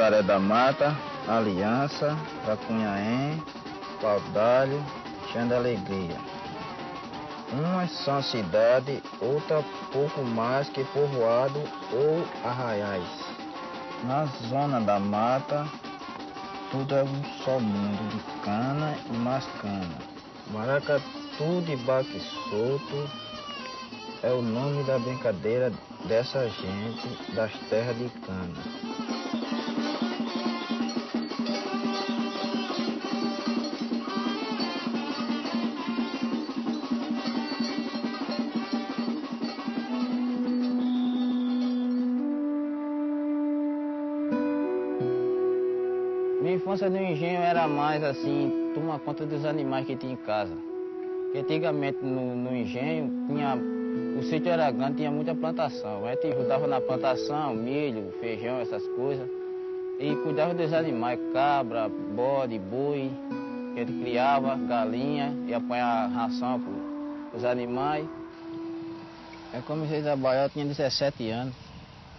Nazaré da Mata, Aliança, Tracunhaém, Paudalho, Xanda Alegria. Umas são cidade, outra pouco mais que povoado ou arraiais. Na zona da mata, tudo é um só mundo de cana e mais cana. Maracatu de baque solto é o nome da brincadeira dessa gente das terras de cana. Mais assim, tomar conta dos animais que tinha em casa. Porque antigamente no, no engenho tinha. O sítio era grande, tinha muita plantação. A gente ajudava na plantação, milho, feijão, essas coisas. E cuidava dos animais, cabra, bode, boi, que gente criava, galinha, e apanhar ração para os animais. Eu comecei a trabalhar, eu tinha 17 anos.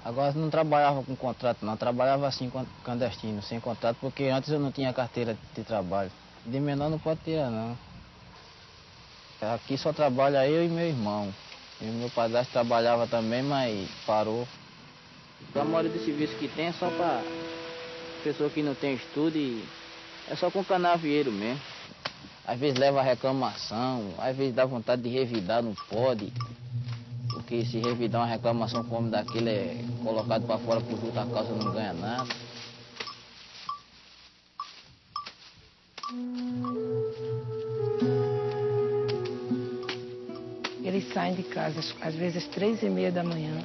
Agora não trabalhava com contrato, não. Trabalhava assim clandestino, sem contrato, porque antes eu não tinha carteira de trabalho. De menor não pode tirar, não. Aqui só trabalha eu e meu irmão. E meu padrasto trabalhava também, mas parou. A maioria do serviço que tem é só para pessoa que não tem estudo e é só com canavieiro mesmo. Às vezes leva reclamação, às vezes dá vontade de revidar, não pode. Porque se revidar uma reclamação como daquele é colocado para fora por justa causa não ganha nada. Eles saem de casa às vezes três e meia da manhã.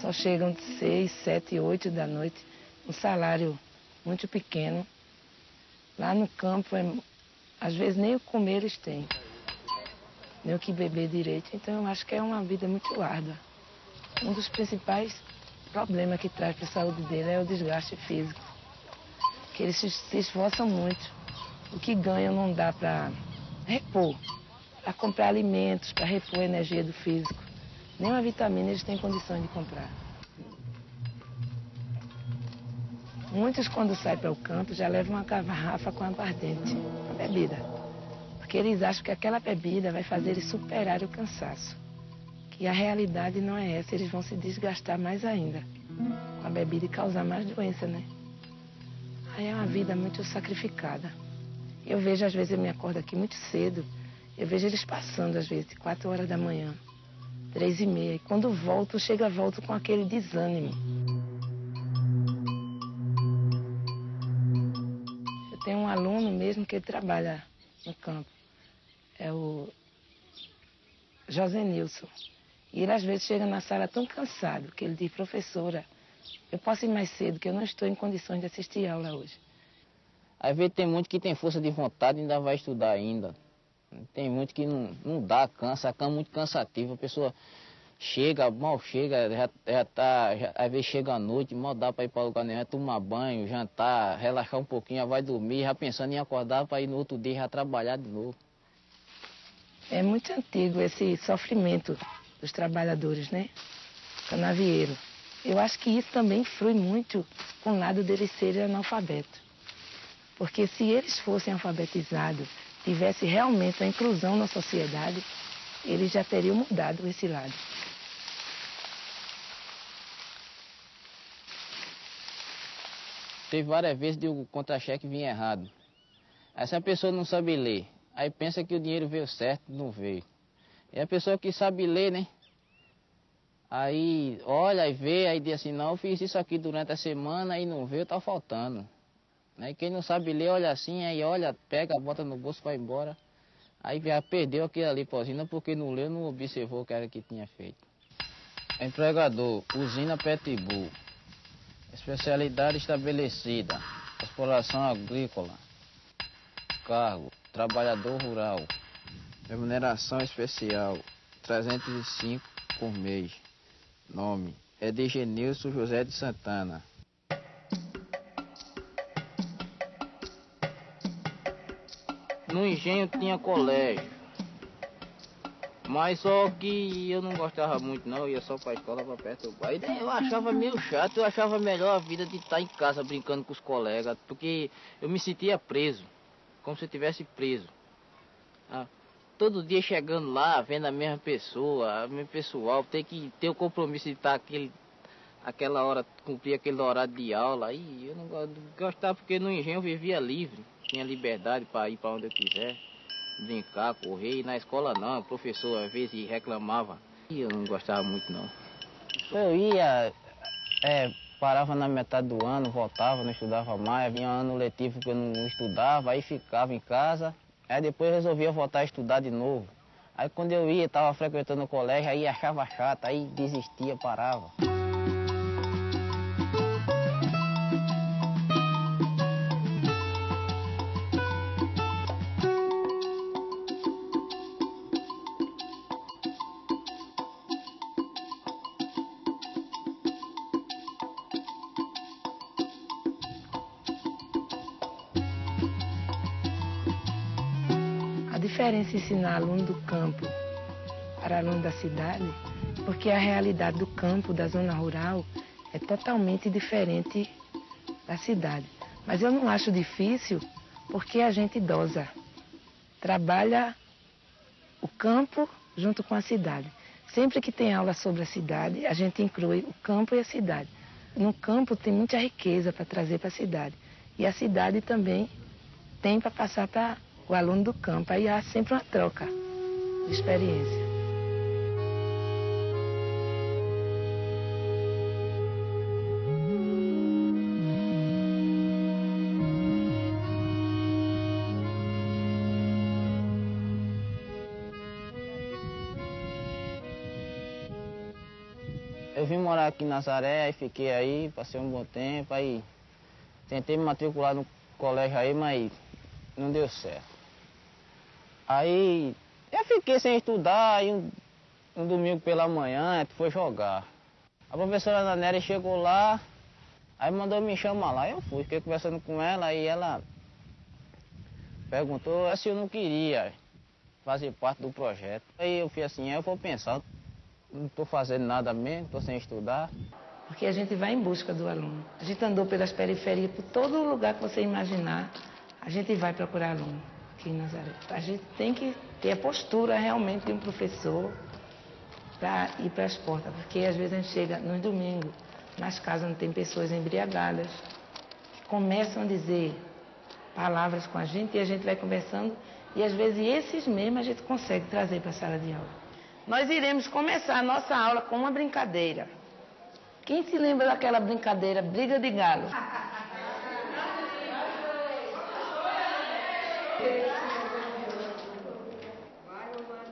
Só chegam de seis, sete, oito da noite. Um salário muito pequeno. Lá no campo, é, às vezes nem o comer eles têm. Nem o que beber direito. Então eu acho que é uma vida muito árdua. Um dos principais problemas que traz para a saúde dele é o desgaste físico. Que eles se esforçam muito. O que ganham não dá para repor a comprar alimentos para repor a energia do físico. Nenhuma vitamina eles têm condições de comprar. Muitos, quando saem para o campo, já levam uma garrafa com aguardente, uma bebida. Porque eles acham que aquela bebida vai fazer eles superar o cansaço. Que a realidade não é essa, eles vão se desgastar mais ainda com a bebida e causar mais doença, né? Aí é uma vida muito sacrificada. Eu vejo, às vezes, eu me acordo aqui muito cedo, eu vejo eles passando, às vezes, quatro horas da manhã, três e meia. E quando volto, chega, volto com aquele desânimo. Eu tenho um aluno mesmo que trabalha no campo. É o José Nilson. E ele às vezes chega na sala tão cansado que ele diz, professora, eu posso ir mais cedo, que eu não estou em condições de assistir aula hoje. Às vezes tem muito que tem força de vontade e ainda vai estudar ainda. Tem muito que não, não dá, cansa, a cama é muito cansativa, a pessoa chega, mal chega, já, já tá, já, às vezes chega à noite, mal dá para ir para lugar nenhum, tomar banho, jantar, relaxar um pouquinho, já vai dormir, já pensando em acordar para ir no outro dia já trabalhar de novo. É muito antigo esse sofrimento dos trabalhadores, né? Canavieiro. Eu acho que isso também flui muito com o lado deles serem analfabetos. Porque se eles fossem alfabetizados, tivesse realmente a inclusão na sociedade, eles já teriam mudado esse lado. Teve várias vezes de o contra-cheque vir errado. Aí se a pessoa não sabe ler, aí pensa que o dinheiro veio certo, não veio. E a pessoa que sabe ler, né? Aí olha e vê, aí diz assim, não, eu fiz isso aqui durante a semana e não veio, tá faltando. Né? Quem não sabe ler, olha assim, aí olha, pega, bota no bolso, vai embora. Aí já perdeu aquilo ali para usina porque não leu, não observou o que era que tinha feito. Empregador, usina Petbull. Especialidade estabelecida, exploração agrícola. Cargo, trabalhador rural. Remuneração especial, 305 por mês. Nome, Edigenilson José de Santana. No engenho tinha colégio. Mas só que eu não gostava muito não, eu ia só pra escola pra do pai. Eu achava meio chato, eu achava melhor a vida de estar em casa brincando com os colegas, porque eu me sentia preso, como se eu estivesse preso. Ah, todo dia chegando lá, vendo a mesma pessoa, o mesmo pessoal, ter que ter o compromisso de estar aquele, aquela hora, cumprir aquele horário de aula. E eu não gostava porque no engenho eu vivia livre, tinha liberdade para ir para onde eu quiser brincar, correr, e na escola não, o professor às vezes reclamava. E eu não gostava muito não. Eu ia, é, parava na metade do ano, voltava, não estudava mais, vinha ano letivo que eu não estudava, aí ficava em casa, aí depois resolvia voltar a estudar de novo. Aí quando eu ia, estava frequentando o colégio, aí achava chato, aí desistia, parava. Ensinar aluno do campo para aluno da cidade, porque a realidade do campo, da zona rural, é totalmente diferente da cidade. Mas eu não acho difícil porque a gente idosa trabalha o campo junto com a cidade. Sempre que tem aula sobre a cidade, a gente inclui o campo e a cidade. No campo tem muita riqueza para trazer para a cidade. E a cidade também tem para passar para o aluno do campo. Aí há sempre uma troca de experiência. Eu vim morar aqui em Nazaré, aí fiquei aí, passei um bom tempo, aí tentei me matricular no colégio aí, mas não deu certo. Aí eu fiquei sem estudar, aí um, um domingo pela manhã foi jogar. A professora Naneri chegou lá, aí mandou me chamar lá, eu fui, fiquei conversando com ela, aí ela perguntou se eu não queria fazer parte do projeto. Aí eu fui assim, eu vou pensar, não estou fazendo nada mesmo, estou sem estudar. Porque a gente vai em busca do aluno. A gente andou pelas periferias, por todo lugar que você imaginar, a gente vai procurar aluno aqui em Nazaré. A gente tem que ter a postura realmente de um professor para ir para as portas, porque às vezes a gente chega no domingo, nas casas onde tem pessoas embriagadas, que começam a dizer palavras com a gente e a gente vai conversando e às vezes esses mesmos a gente consegue trazer para a sala de aula. Nós iremos começar a nossa aula com uma brincadeira. Quem se lembra daquela brincadeira, briga de galo?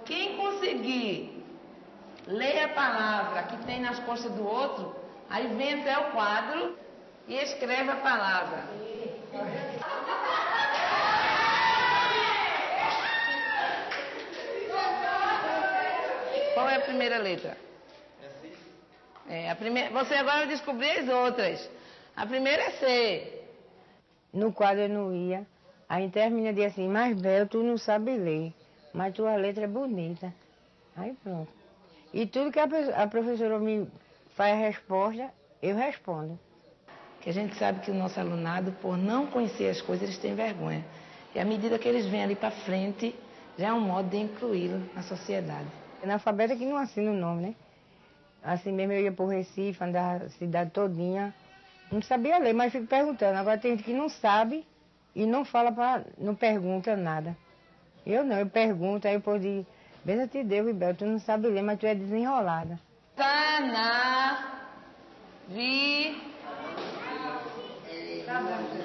Quem conseguir ler a palavra que tem nas costas do outro, aí vem até o quadro e escreve a palavra. Qual é a primeira letra? É, a primeira, você agora vai descobrir as outras. A primeira é C. No quadro eu não ia. Aí termina de assim, mas Bel, tu não sabe ler, mas tua letra é bonita. Aí pronto. E tudo que a, a professora me faz a resposta, eu respondo. Que a gente sabe que o nosso alunado, por não conhecer as coisas, eles têm vergonha. E à medida que eles vêm ali para frente, já é um modo de incluí-lo na sociedade. Analfabeta que não assina o nome, né? Assim mesmo eu ia para o Recife, andava a cidade todinha. Não sabia ler, mas fico perguntando. Agora tem gente que não sabe e não fala para, não pergunta nada. Eu não, eu pergunto, aí eu posso dizer, benza te Deus, Ribel, tu não sabe ler, mas tu é desenrolada. Canavi...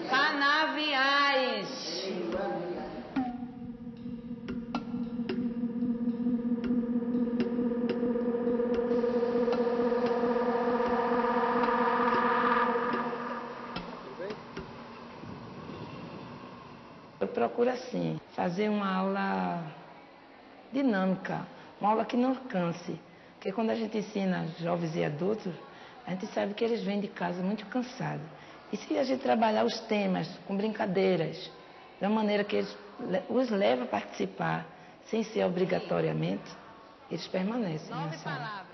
Canaviais. Procura, sim, fazer uma aula dinâmica, uma aula que não canse. Porque quando a gente ensina jovens e adultos, a gente sabe que eles vêm de casa muito cansados. E se a gente trabalhar os temas com brincadeiras, de uma maneira que eles os leva a participar, sem ser obrigatoriamente, eles permanecem na sala.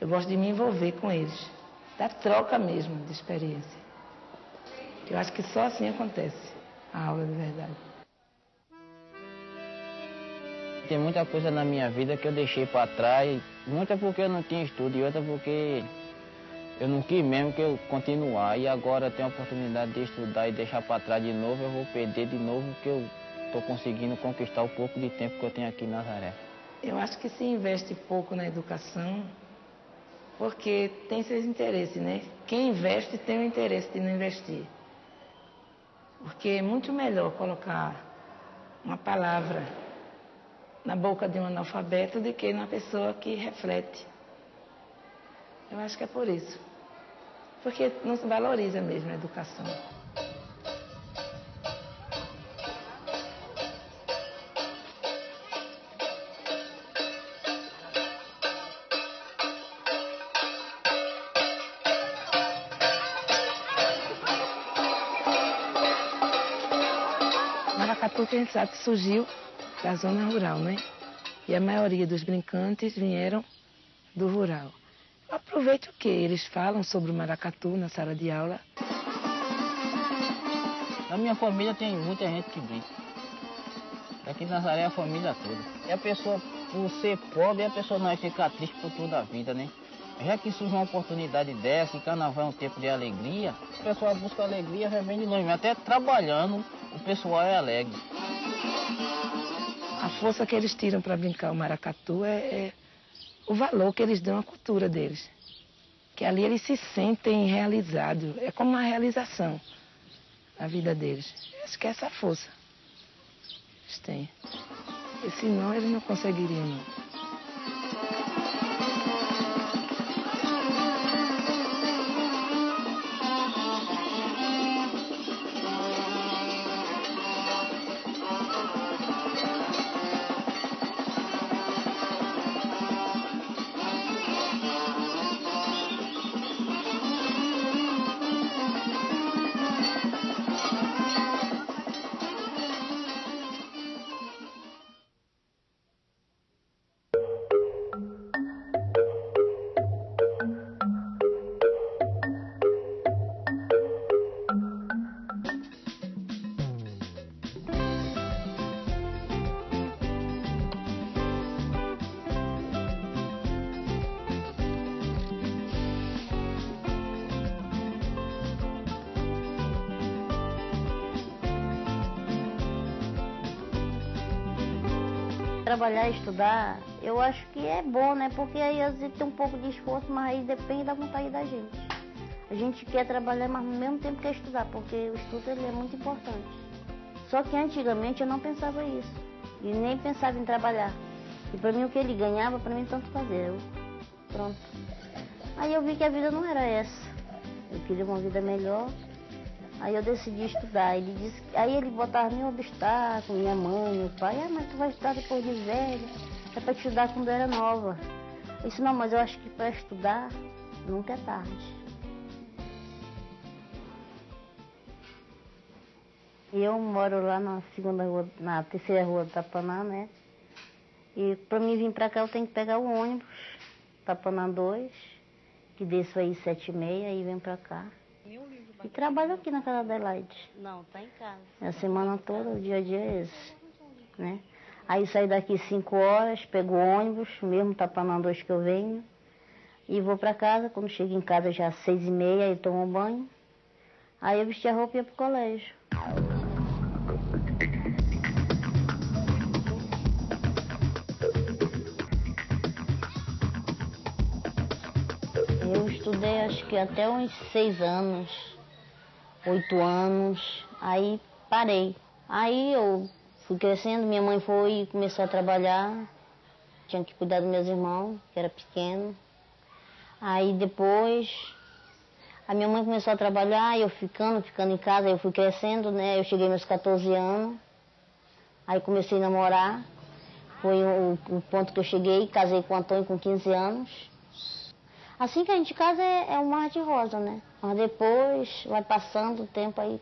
Eu gosto de me envolver com eles, da troca mesmo de experiência. Eu acho que só assim acontece a aula de verdade. Tem muita coisa na minha vida que eu deixei para trás, muita porque eu não tinha estudo e outra porque eu não quis mesmo que eu continuar. E agora tenho a oportunidade de estudar e deixar para trás de novo, eu vou perder de novo que eu estou conseguindo conquistar o pouco de tempo que eu tenho aqui em Nazaré. Eu acho que se investe pouco na educação, porque tem seus interesses, né? Quem investe tem o interesse de não investir. Porque é muito melhor colocar uma palavra na boca de um analfabeto do que na pessoa que reflete. Eu acho que é por isso. Porque não se valoriza mesmo a educação. Maracatu, que a gente sabe que surgiu da zona rural, né? E a maioria dos brincantes vieram do rural. Aproveite o que eles falam sobre o maracatu na sala de aula. Na minha família tem muita gente que brinca. Aqui em Nazaré a família toda. E a pessoa, por ser pobre, a pessoa não vai ficar triste por toda a vida, né? Já que surge uma oportunidade dessa, e carnaval é um tempo de alegria, o pessoal busca alegria, já vem de longe. Até trabalhando, o pessoal é alegre. A força que eles tiram para brincar o maracatu é, é o valor que eles dão à cultura deles. Que ali eles se sentem realizados. É como uma realização na vida deles. Acho que é essa força eles têm. E senão eles não conseguiriam, não. Trabalhar estudar, eu acho que é bom, né? Porque aí às vezes tem um pouco de esforço, mas aí depende da vontade da gente. A gente quer trabalhar, mas no mesmo tempo quer estudar, porque o estudo ele é muito importante. Só que antigamente eu não pensava isso. E nem pensava em trabalhar. E para mim o que ele ganhava, para mim tanto fazer. Eu, pronto. Aí eu vi que a vida não era essa. Eu queria uma vida melhor. Aí eu decidi estudar. Ele disse, aí ele botava mil obstáculos, minha mãe, meu pai, ah, mas tu vai estudar depois de velho, é para te estudar quando era nova. Eu disse, não, mas eu acho que para estudar nunca é tarde. Eu moro lá na segunda rua, na terceira rua do Tapaná, né? E para mim vir para cá eu tenho que pegar o ônibus, Tapaná 2, que desço aí sete e meia e vem para cá. E trabalho aqui na casa da Adelaide. Não, tá em casa. A semana toda, o dia a dia é esse. Né? Aí saio daqui 5 horas, pego o ônibus, mesmo tapando dois que eu venho, e vou para casa. Quando chego em casa já às seis e meia, aí tomo banho. Aí eu vesti a roupa e ia pro colégio. Eu estudei acho que até uns seis anos, oito anos, aí parei. Aí eu fui crescendo, minha mãe foi e começou a trabalhar, tinha que cuidar dos meus irmãos, que era pequeno. Aí depois a minha mãe começou a trabalhar, eu ficando, ficando em casa, eu fui crescendo, né? Eu cheguei meus 14 anos, aí comecei a namorar, foi o, o ponto que eu cheguei, casei com o Antônio com 15 anos. Assim que a gente casa é, é um mar de rosa, né? Mas depois vai passando o tempo aí.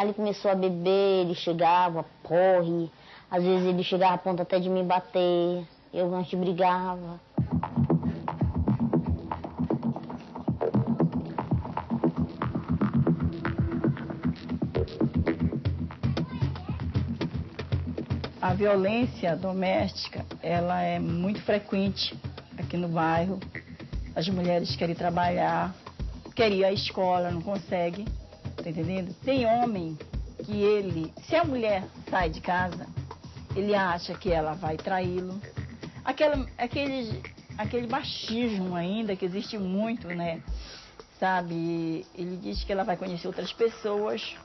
Ele começou a beber, ele chegava, porre. Às vezes ele chegava a ponto até de me bater. Eu antes brigava. A violência doméstica, ela é muito frequente aqui no bairro. As mulheres querem trabalhar, querem ir à escola, não conseguem, tá entendendo? Tem homem que ele, se a mulher sai de casa, ele acha que ela vai traí-lo. Aquele, aquele machismo ainda que existe muito, né? Sabe? Ele diz que ela vai conhecer outras pessoas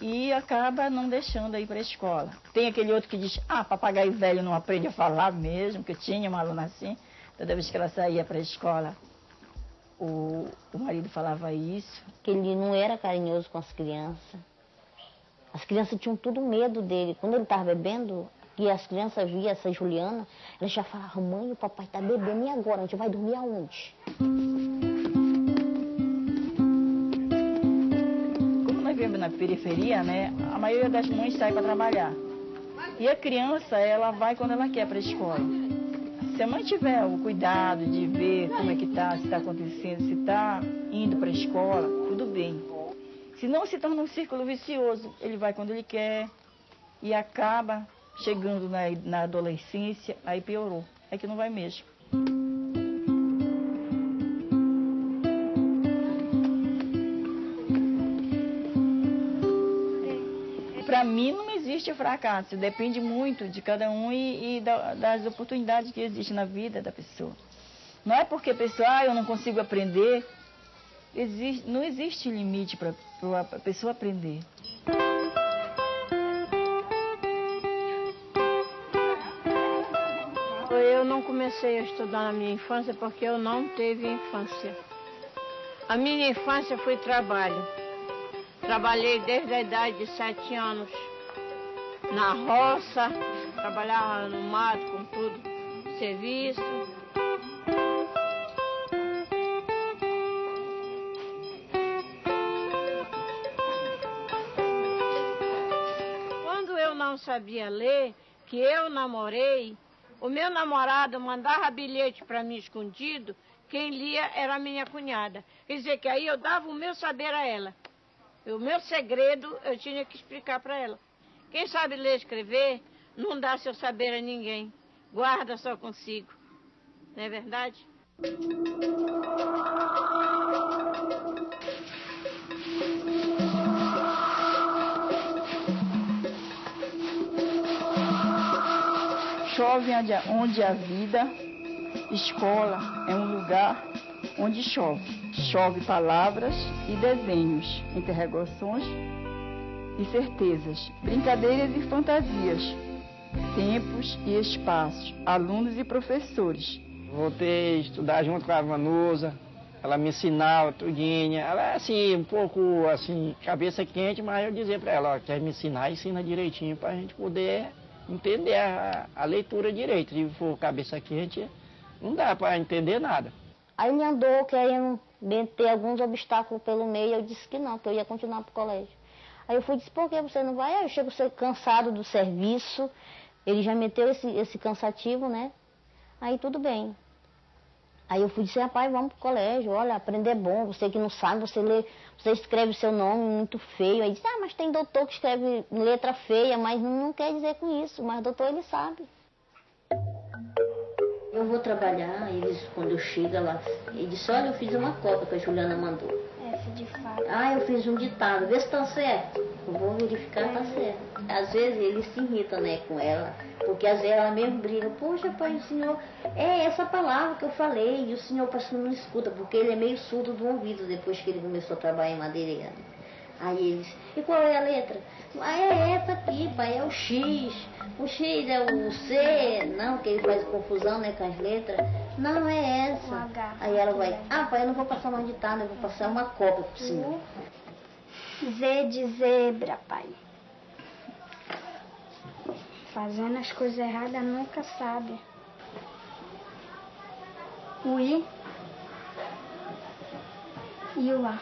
e acaba não deixando ir para a escola. Tem aquele outro que diz, ah, papagaio velho não aprende a falar mesmo, que tinha uma aluna assim, toda vez que ela saía para a escola, o, o marido falava isso. Que ele não era carinhoso com as crianças. As crianças tinham tudo medo dele. Quando ele estava bebendo, e as crianças viam essa Juliana, elas já falavam, mãe, o papai está bebendo, e agora? A gente vai dormir aonde? Como nós vivemos na periferia, né, a maioria das mães sai para trabalhar. E a criança, ela vai quando ela quer para a escola. Se a mãe tiver o cuidado de ver como é que está, se está acontecendo, se está indo para a escola, tudo bem. Se não se torna um círculo vicioso, ele vai quando ele quer e acaba chegando na, na adolescência, aí piorou. É que não vai mesmo. Existe fracasso, depende muito de cada um e, e da, das oportunidades que existem na vida da pessoa. Não é porque a pessoa, ah, eu não consigo aprender, existe, não existe limite para a pessoa aprender. Eu não comecei a estudar na minha infância porque eu não teve infância. A minha infância foi trabalho. Trabalhei desde a idade de sete anos na roça, trabalhava no mato com tudo, serviço. não sabia ler, que eu namorei, o meu namorado mandava bilhete para mim escondido, quem lia era a minha cunhada. Quer dizer que aí eu dava o meu saber a ela. O meu segredo eu tinha que explicar para ela. Quem sabe ler e escrever não dá seu saber a ninguém. Guarda só consigo. Não é verdade? Chove onde há vida, escola é um lugar onde chove. Chove palavras e desenhos, interrogações e certezas, brincadeiras e fantasias, tempos e espaços, alunos e professores. Voltei a estudar junto com a Vanusa, ela me ensinava tudinha. Ela é assim, um pouco assim, cabeça quente, mas eu dizia para ela, ó, quer me ensinar, ensina direitinho para a gente poder entender a, a leitura direito. Se for cabeça quente, não dá para entender nada. Aí ele andou querendo ter alguns obstáculos pelo meio, eu disse que não, que eu ia continuar para o colégio. Aí eu fui disse, por que você não vai? Aí eu chego cansado do serviço, ele já meteu esse, esse cansativo, né? Aí tudo bem. Aí eu fui dizer, rapaz, vamos pro colégio, olha, aprender é bom, você que não sabe, você lê, você escreve seu nome muito feio. Aí disse, ah, mas tem doutor que escreve letra feia, mas não, não quer dizer com isso, mas doutor ele sabe. Eu vou trabalhar, eles, quando eu chego lá, ele disse, olha, eu fiz uma cópia que a Juliana mandou. F de fato. Ah, eu fiz um ditado, vê se tá certo. Vou verificar, tá certo. Às vezes ele se irrita, né, com ela, porque às vezes ela mesmo briga, poxa, pai, o senhor, é essa palavra que eu falei, e o senhor parece não escuta, porque ele é meio surdo do ouvido depois que ele começou a trabalhar em madeireira. Aí eles, e qual é a letra? Ah, é essa aqui, pai, é o X. O X é o C, não, que ele faz confusão, né, com as letras. Não, é essa. Aí ela vai, ah, pai, eu não vou passar uma ditada, eu vou passar uma cópia por cima. Z de zebra, pai. Fazendo as coisas erradas nunca sabe. O I e o A.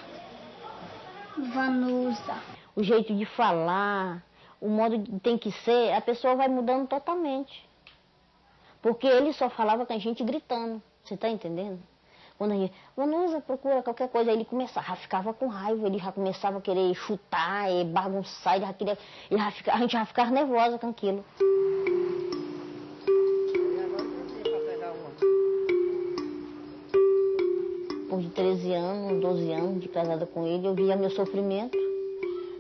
Vanusa. O jeito de falar, o modo que tem que ser, a pessoa vai mudando totalmente. Porque ele só falava com a gente gritando. Você está entendendo? Quando a gente, Vanusa, procura qualquer coisa, aí ele começava, ficava com raiva, ele já começava a querer chutar, e bagunçar, ele já queria, ele já fica, a gente já ficava nervosa com aquilo. Por de 13 anos, 12 anos de casada com ele, eu via meu sofrimento.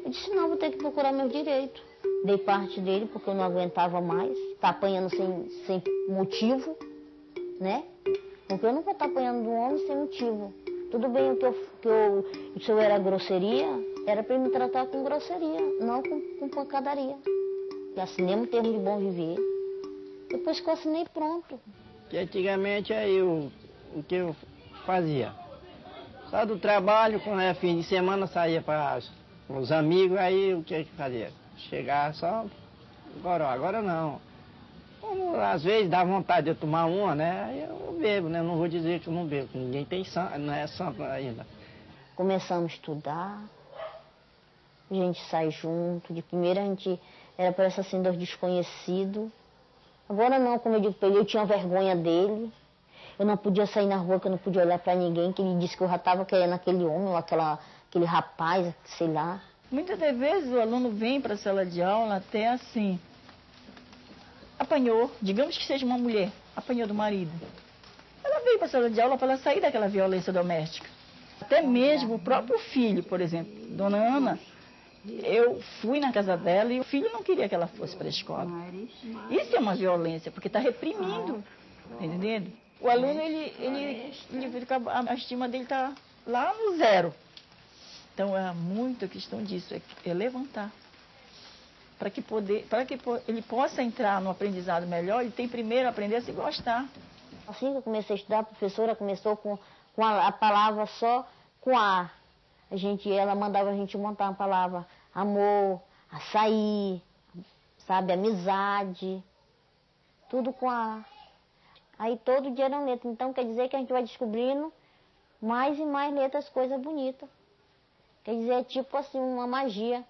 Eu disse, não, vou ter que procurar meus direitos. Dei parte dele porque eu não aguentava mais, tá apanhando sem, sem motivo, né? Porque eu não vou estar apanhando de um homem sem motivo. Tudo bem que, eu, que eu, se eu era grosseria, era para me tratar com grosseria, não com, com pancadaria. E assinei um termo de bom viver. Depois que eu assinei, pronto. Que antigamente aí o, o que eu fazia? Só do trabalho, quando era fim de semana, saía para os amigos, aí o que eu fazia? Chegar só agora, agora não. Como, às vezes dá vontade de eu tomar uma, né? Aí eu bebo, né? Não vou dizer que eu não bebo, ninguém tem santo, não é santo ainda. Começamos a estudar, a gente sai junto. De primeira a gente era parece assim dos desconhecidos. Agora não, como eu digo para ele, eu tinha vergonha dele. Eu não podia sair na rua, que eu não podia olhar para ninguém, que ele disse que eu já estava querendo aquele homem, ou aquela, aquele rapaz, sei lá. Muitas das vezes o aluno vem para a sala de aula até assim, apanhou, digamos que seja uma mulher, apanhou do marido. Ela veio para a sala de aula para ela sair daquela violência doméstica. Até mesmo o próprio filho, por exemplo, Dona Ana, eu fui na casa dela e o filho não queria que ela fosse para a escola. Isso é uma violência, porque está reprimindo, tá entendendo? O aluno, ele, ele, ele a estima dele está lá no zero. Então, é muito questão disso, é, levantar para que, poder, que ele possa entrar no aprendizado melhor, ele tem primeiro a aprender a se gostar. Assim que eu comecei a estudar, a professora começou com, com a, a, palavra só com A. A gente, ela mandava a gente montar uma palavra amor, açaí, sabe, amizade, tudo com A. Aí todo dia eram letras. Então quer dizer que a gente vai descobrindo mais e mais letras, coisas bonitas. Quer dizer, é tipo assim, uma magia.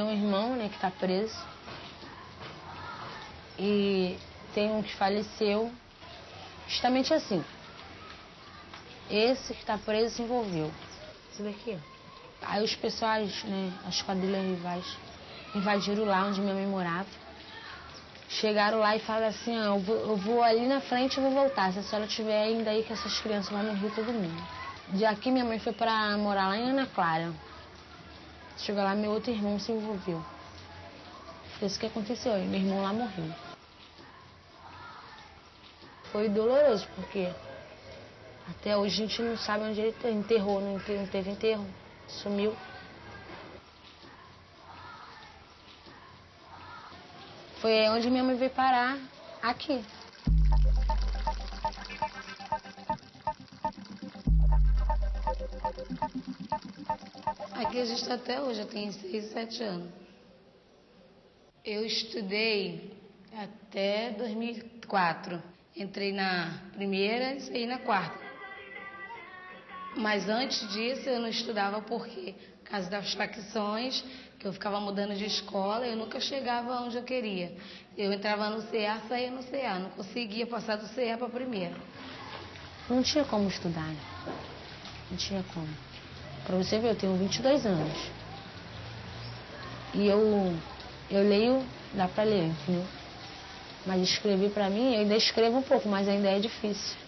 Tenho um irmão, né, que está preso. E tem um que faleceu justamente assim. Esse que está preso se envolveu. Esse daqui, ó. Aí os pessoais, né, as quadrilhas rivais, invadiram lá onde minha mãe morava. Chegaram lá e falaram assim, ah, eu, vou, eu vou ali na frente e vou voltar. Se a senhora estiver ainda aí que essas crianças vão morrer todo mundo. De aqui minha mãe foi para morar lá em Ana Clara. Chegou lá, meu outro irmão se envolveu. Foi isso que aconteceu, e meu irmão lá morreu. Foi doloroso, porque até hoje a gente não sabe onde ele enterrou, não teve enterro, sumiu. Foi onde minha mãe veio parar, aqui. Gente está até hoje, eu tenho 6, 7 anos. Eu estudei até 2004. Entrei na primeira e saí na quarta. Mas antes disso eu não estudava porque, por causa das facções, que eu ficava mudando de escola, eu nunca chegava onde eu queria. Eu entrava no CA, saía no CA, não conseguia passar do CA para a primeira. Não tinha como estudar. né? Não tinha como. Para você ver, eu tenho 22 anos. E eu, eu leio, dá para ler, entendeu? Mas escrever para mim, eu ainda escrevo um pouco, mas ainda é difícil.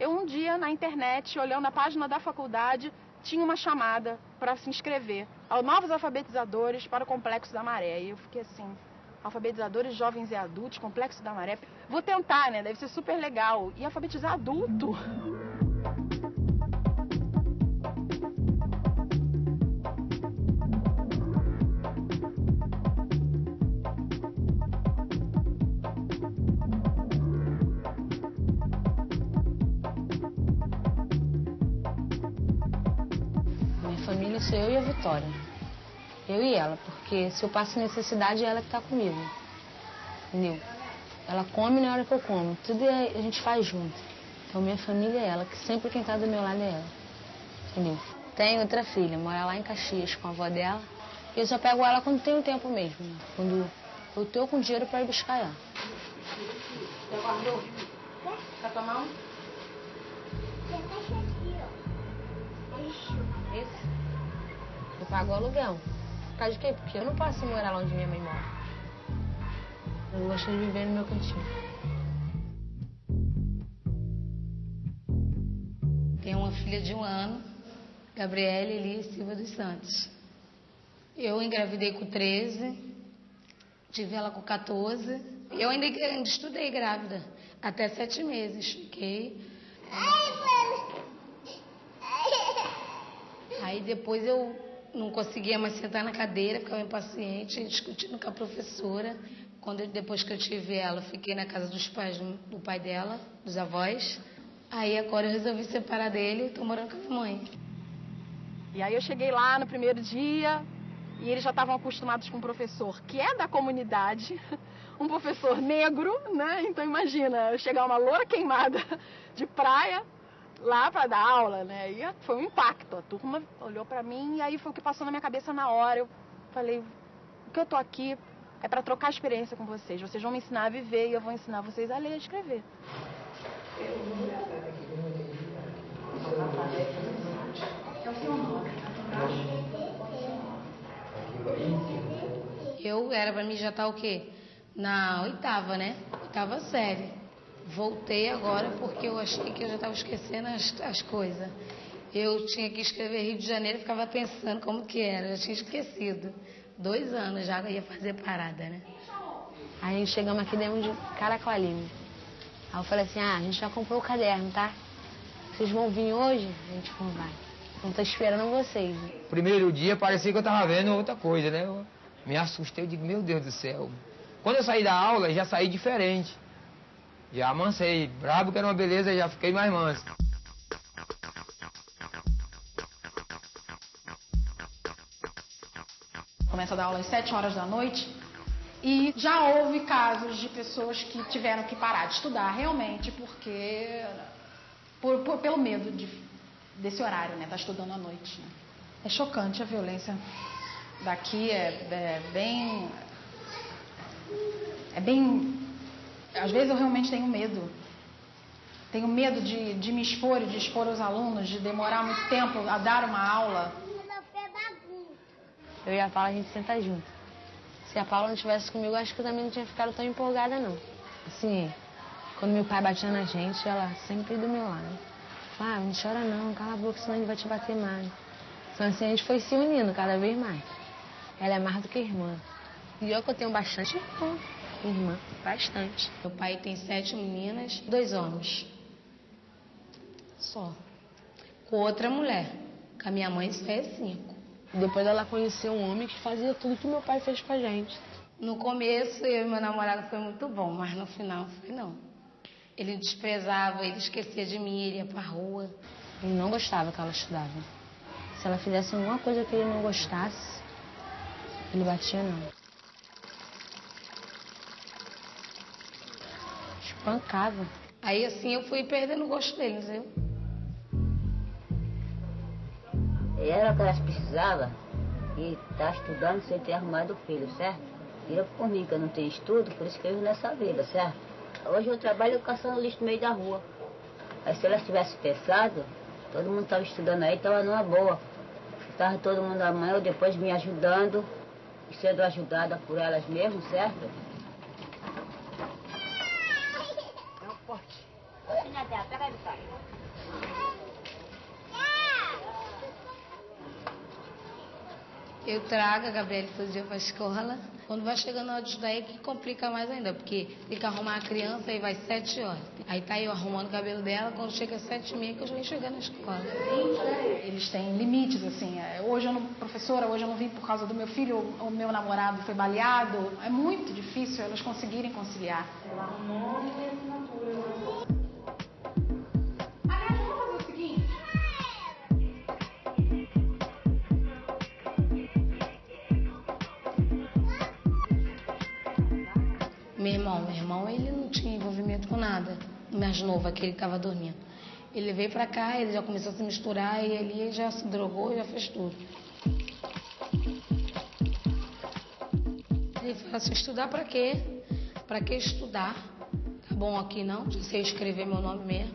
Eu um dia na internet, olhando a página da faculdade, tinha uma chamada para se inscrever ao novos alfabetizadores para o Complexo da Maré. E eu fiquei assim, alfabetizadores jovens e adultos, Complexo da Maré. Vou tentar, né? Deve ser super legal. E alfabetizar adulto? Sou eu e ela, porque se eu passo necessidade, é ela que tá comigo. Entendeu? Ela come na hora que eu como. Tudo é- a gente faz junto. Então minha família é ela, que sempre quem tá do meu lado é ela. Entendeu? Tem outra filha, mora lá em Caxias com a avó dela. E eu só pego ela quando tenho tempo mesmo. né? Quando eu tô com dinheiro pra ir buscar ela. Já guardou? Quer tomar um? Esse? Eu pago o aluguel. Por causa de quê? Porque eu não posso morar lá onde minha mãe mora. Eu gosto de viver no meu cantinho. Tenho uma filha de um ano, Gabriele Elia Silva dos Santos. Eu engravidei com 13, tive ela com 14. Eu ainda, ainda estudei grávida, até sete meses. Fiquei. Aí depois eu não conseguia mais sentar na cadeira, ficava impaciente, discutindo com a professora. Quando depois que eu tive ela, eu fiquei na casa dos pais do, pai dela, dos avós. Aí agora eu resolvi separar dele e estou morando com a minha mãe. E aí eu cheguei lá no primeiro dia e eles já estavam acostumados com um professor que é da comunidade, um professor negro, né? Então imagina, eu chegar uma loura queimada de praia lá para dar aula, né? E foi um impacto. A turma olhou para mim e aí foi o que passou na minha cabeça na hora. Eu falei, o que eu tô aqui é para trocar experiência com vocês. Vocês vão me ensinar a viver e eu vou ensinar vocês a ler e a escrever. Eu era para mim já estar o quê? Na oitava, né? Oitava série. Voltei agora porque eu achei que eu já estava esquecendo as, as coisas. Eu tinha que escrever Rio de Janeiro e ficava pensando como que era. Eu tinha esquecido. Dois anos já ia fazer parada, né? Aí chegamos aqui dentro de Caracoalinho. Aí eu falei assim, ah, a gente já comprou o caderno, tá? Vocês vão vir hoje? A gente não vai. Então tô esperando vocês. Primeiro dia parecia que eu tava vendo outra coisa, né? Eu me assustei, eu digo, meu Deus do céu. Quando eu saí da aula, já saí diferente. Já amansei. Brabo que era uma beleza, já fiquei mais manso. Começa a dar aula às 7 horas da noite. E já houve casos de pessoas que tiveram que parar de estudar realmente porque. por- por- pelo medo de, desse horário, né? Estar estudando à noite. né? É chocante a violência daqui, é, é bem. É bem. Às vezes eu realmente tenho medo. Tenho medo de, de me expor e de expor os alunos, de demorar muito tempo a dar uma aula. Eu e a Paula, a gente senta junto. Se a Paula não estivesse comigo, acho que eu também não tinha ficado tão empolgada, não. Assim, quando meu pai batia na gente, ela sempre do meu lado. Ah, não chora não, cala a boca, senão ele vai te bater mais. Então assim, a gente foi se unindo cada vez mais. Ela é mais do que irmã. E eu que eu tenho bastante irmã. Irmã, bastante. Meu pai tem sete meninas, dois homens. Só. Com outra mulher. Com a minha mãe só é cinco. Depois ela conheceu um homem que fazia tudo que meu pai fez com a gente. No começo, eu e meu namorado foi muito bom, mas no final foi não. Ele desprezava, ele esquecia de mim, ele ia pra rua. Ele não gostava que ela estudava. Se ela fizesse alguma coisa que ele não gostasse, Ele batia não. Espancava. Aí assim eu fui perdendo o gosto dele, entendeu? E era o que elas precisavam e tá estudando sem ter arrumado o filho, certo? E eu por mim, que eu não tenho estudo, por isso que eu vivo nessa vida, certo? Hoje eu trabalho caçando lixo no meio da rua. Mas se elas tivessem pensado, todo mundo estava estudando aí, estava numa boa. Estava todo mundo amanhã ou depois me ajudando, e sendo ajudada por elas mesmo, certo? É um pote. Pega aí, pai. Eu trago a Gabriela todo dia para a escola. Quando vai chegando na hora de estudar, é que complica mais ainda, porque tem que arrumar a criança e vai sete horas. Aí tá eu arrumando o cabelo dela, quando chega sete e meia, que eu já vim chegando na escola. Eles têm limites, assim. é, Hoje eu não, professora, hoje eu não vim por causa do meu filho, o meu namorado foi baleado. É muito difícil elas conseguirem conciliar. Aliás, Meu irmão, meu irmão, ele não tinha envolvimento com nada. Mais novo, aquele que estava dormindo. Ele veio pra cá, ele já começou a se misturar e ele já se drogou já fez tudo. Ele falou assim, estudar pra quê? Pra que estudar? Tá bom aqui não, já sei escrever meu nome mesmo.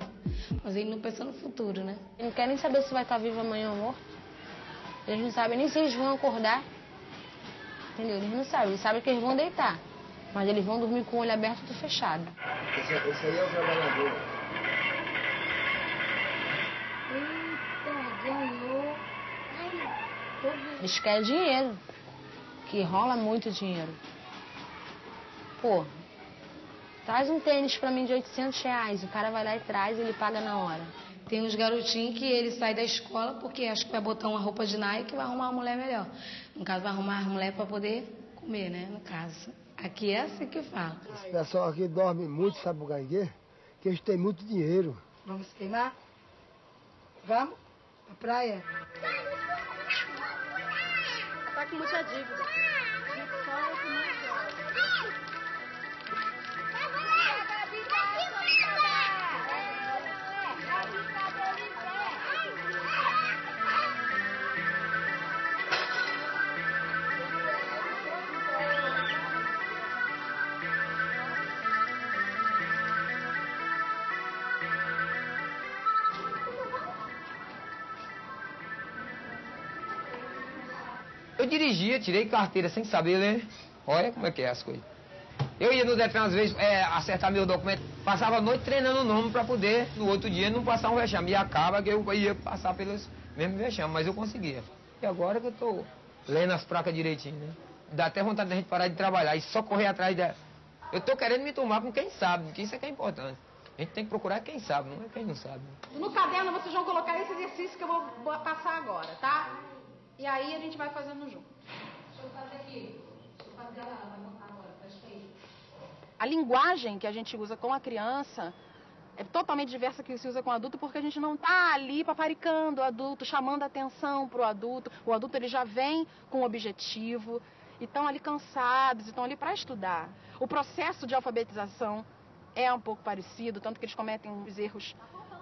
Mas ele não pensa no futuro, né? Ele não quer nem saber se vai estar vivo amanhã ou morto. Eles não sabem nem se eles vão acordar. Entendeu? Eles não sabem. Eles sabem que eles vão deitar. Mas eles vão dormir com o olho aberto e fechado. Esse, esse aí é o trabalhador. Eita, ganhou. Eles querem dinheiro. Que rola muito dinheiro. Pô, traz um tênis pra mim de 800 reais. O cara vai lá e traz, ele paga na hora. Tem uns garotinhos que ele sai da escola porque acha que vai botar uma roupa de Nike e vai arrumar uma mulher melhor. No caso, vai arrumar a mulher para poder comer, né? No caso. Aqui é assim que fala. Esse pessoal aqui dorme muito, sabe por quê? Que eles têm muito dinheiro. Vamos queimar? Vamos? Pra praia? Tá com muita dívida. Dirigia, tirei carteira sem saber ler. Olha como é que é as coisas. Eu ia no Detran às vezes é, acertar meu documento, passava a noite treinando o nome para poder, no outro dia, não passar um vexame. E acaba que eu ia passar pelos mesmos vexames, mas eu conseguia. E agora que eu tô lendo as placas direitinho, né? Dá até vontade da gente parar de trabalhar e só correr atrás da. Eu tô querendo me tomar com quem sabe, que isso é que é importante. A gente tem que procurar quem sabe, não é quem não sabe. No caderno vocês vão colocar esse exercício que eu vou passar agora, tá? E aí a gente vai fazendo junto. Deixa eu fazer aqui. Deixa eu fazer agora. A linguagem que a gente usa com a criança é totalmente diversa que se usa com o adulto porque a gente não tá ali paparicando o adulto, chamando a atenção pro adulto. O adulto ele já vem com um objetivo e estão ali cansados, estão ali para estudar. O processo de alfabetização é um pouco parecido, tanto que eles cometem os erros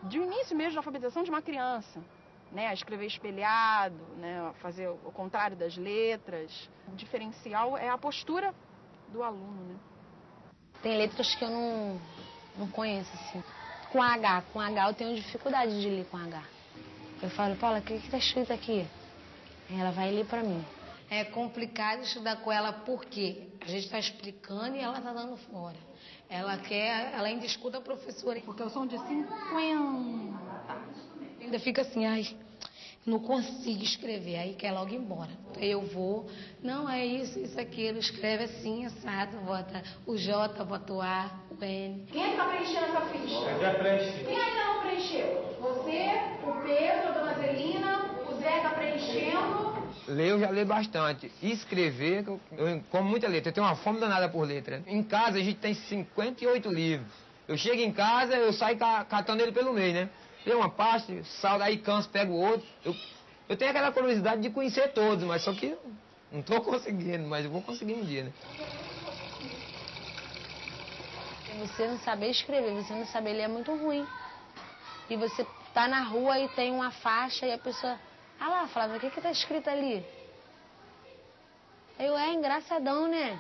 de início mesmo de alfabetização de uma criança. Né, a escrever espelhado, né, a fazer o contrário das letras. O diferencial é a postura do aluno. Né? Tem letras que eu não, não conheço, assim. Com H, com H eu tenho dificuldade de ler com H. Eu falo, Paula, o que que tá escrito aqui? Aí ela vai ler pra mim. É complicado estudar com ela porque a gente está explicando e ela está dando fora. Ela quer, ela ainda escuta a professora. Porque eu sou de 50. Ainda fica assim, ai, não consigo escrever, aí quer logo ir embora. Eu vou, não, é isso, isso, aquilo, escreve assim, assado, bota o J, bota o A, o N. Quem é que está preenchendo essa ficha? Eu já preenchi. Quem ainda não preencheu? Você, o Pedro, a dona Zelina, o Zé está preenchendo. Ler eu já leio bastante. E escrever, eu, eu como muita letra. Eu tenho uma fome danada por letra. Em casa a gente tem 58 livros. Eu chego em casa, eu saio ca- catando ele pelo meio, né? Tem uma parte, saldo aí, canso, pego outro. Eu, eu tenho aquela curiosidade de conhecer todos, mas só que Não tô conseguindo, mas eu vou conseguir um dia, né? Você não saber escrever, você não saber ler é muito ruim. E você tá na rua e tem uma faixa e a pessoa. Ah lá, Flávia, o que que tá escrito ali? Eu, é engraçadão, né?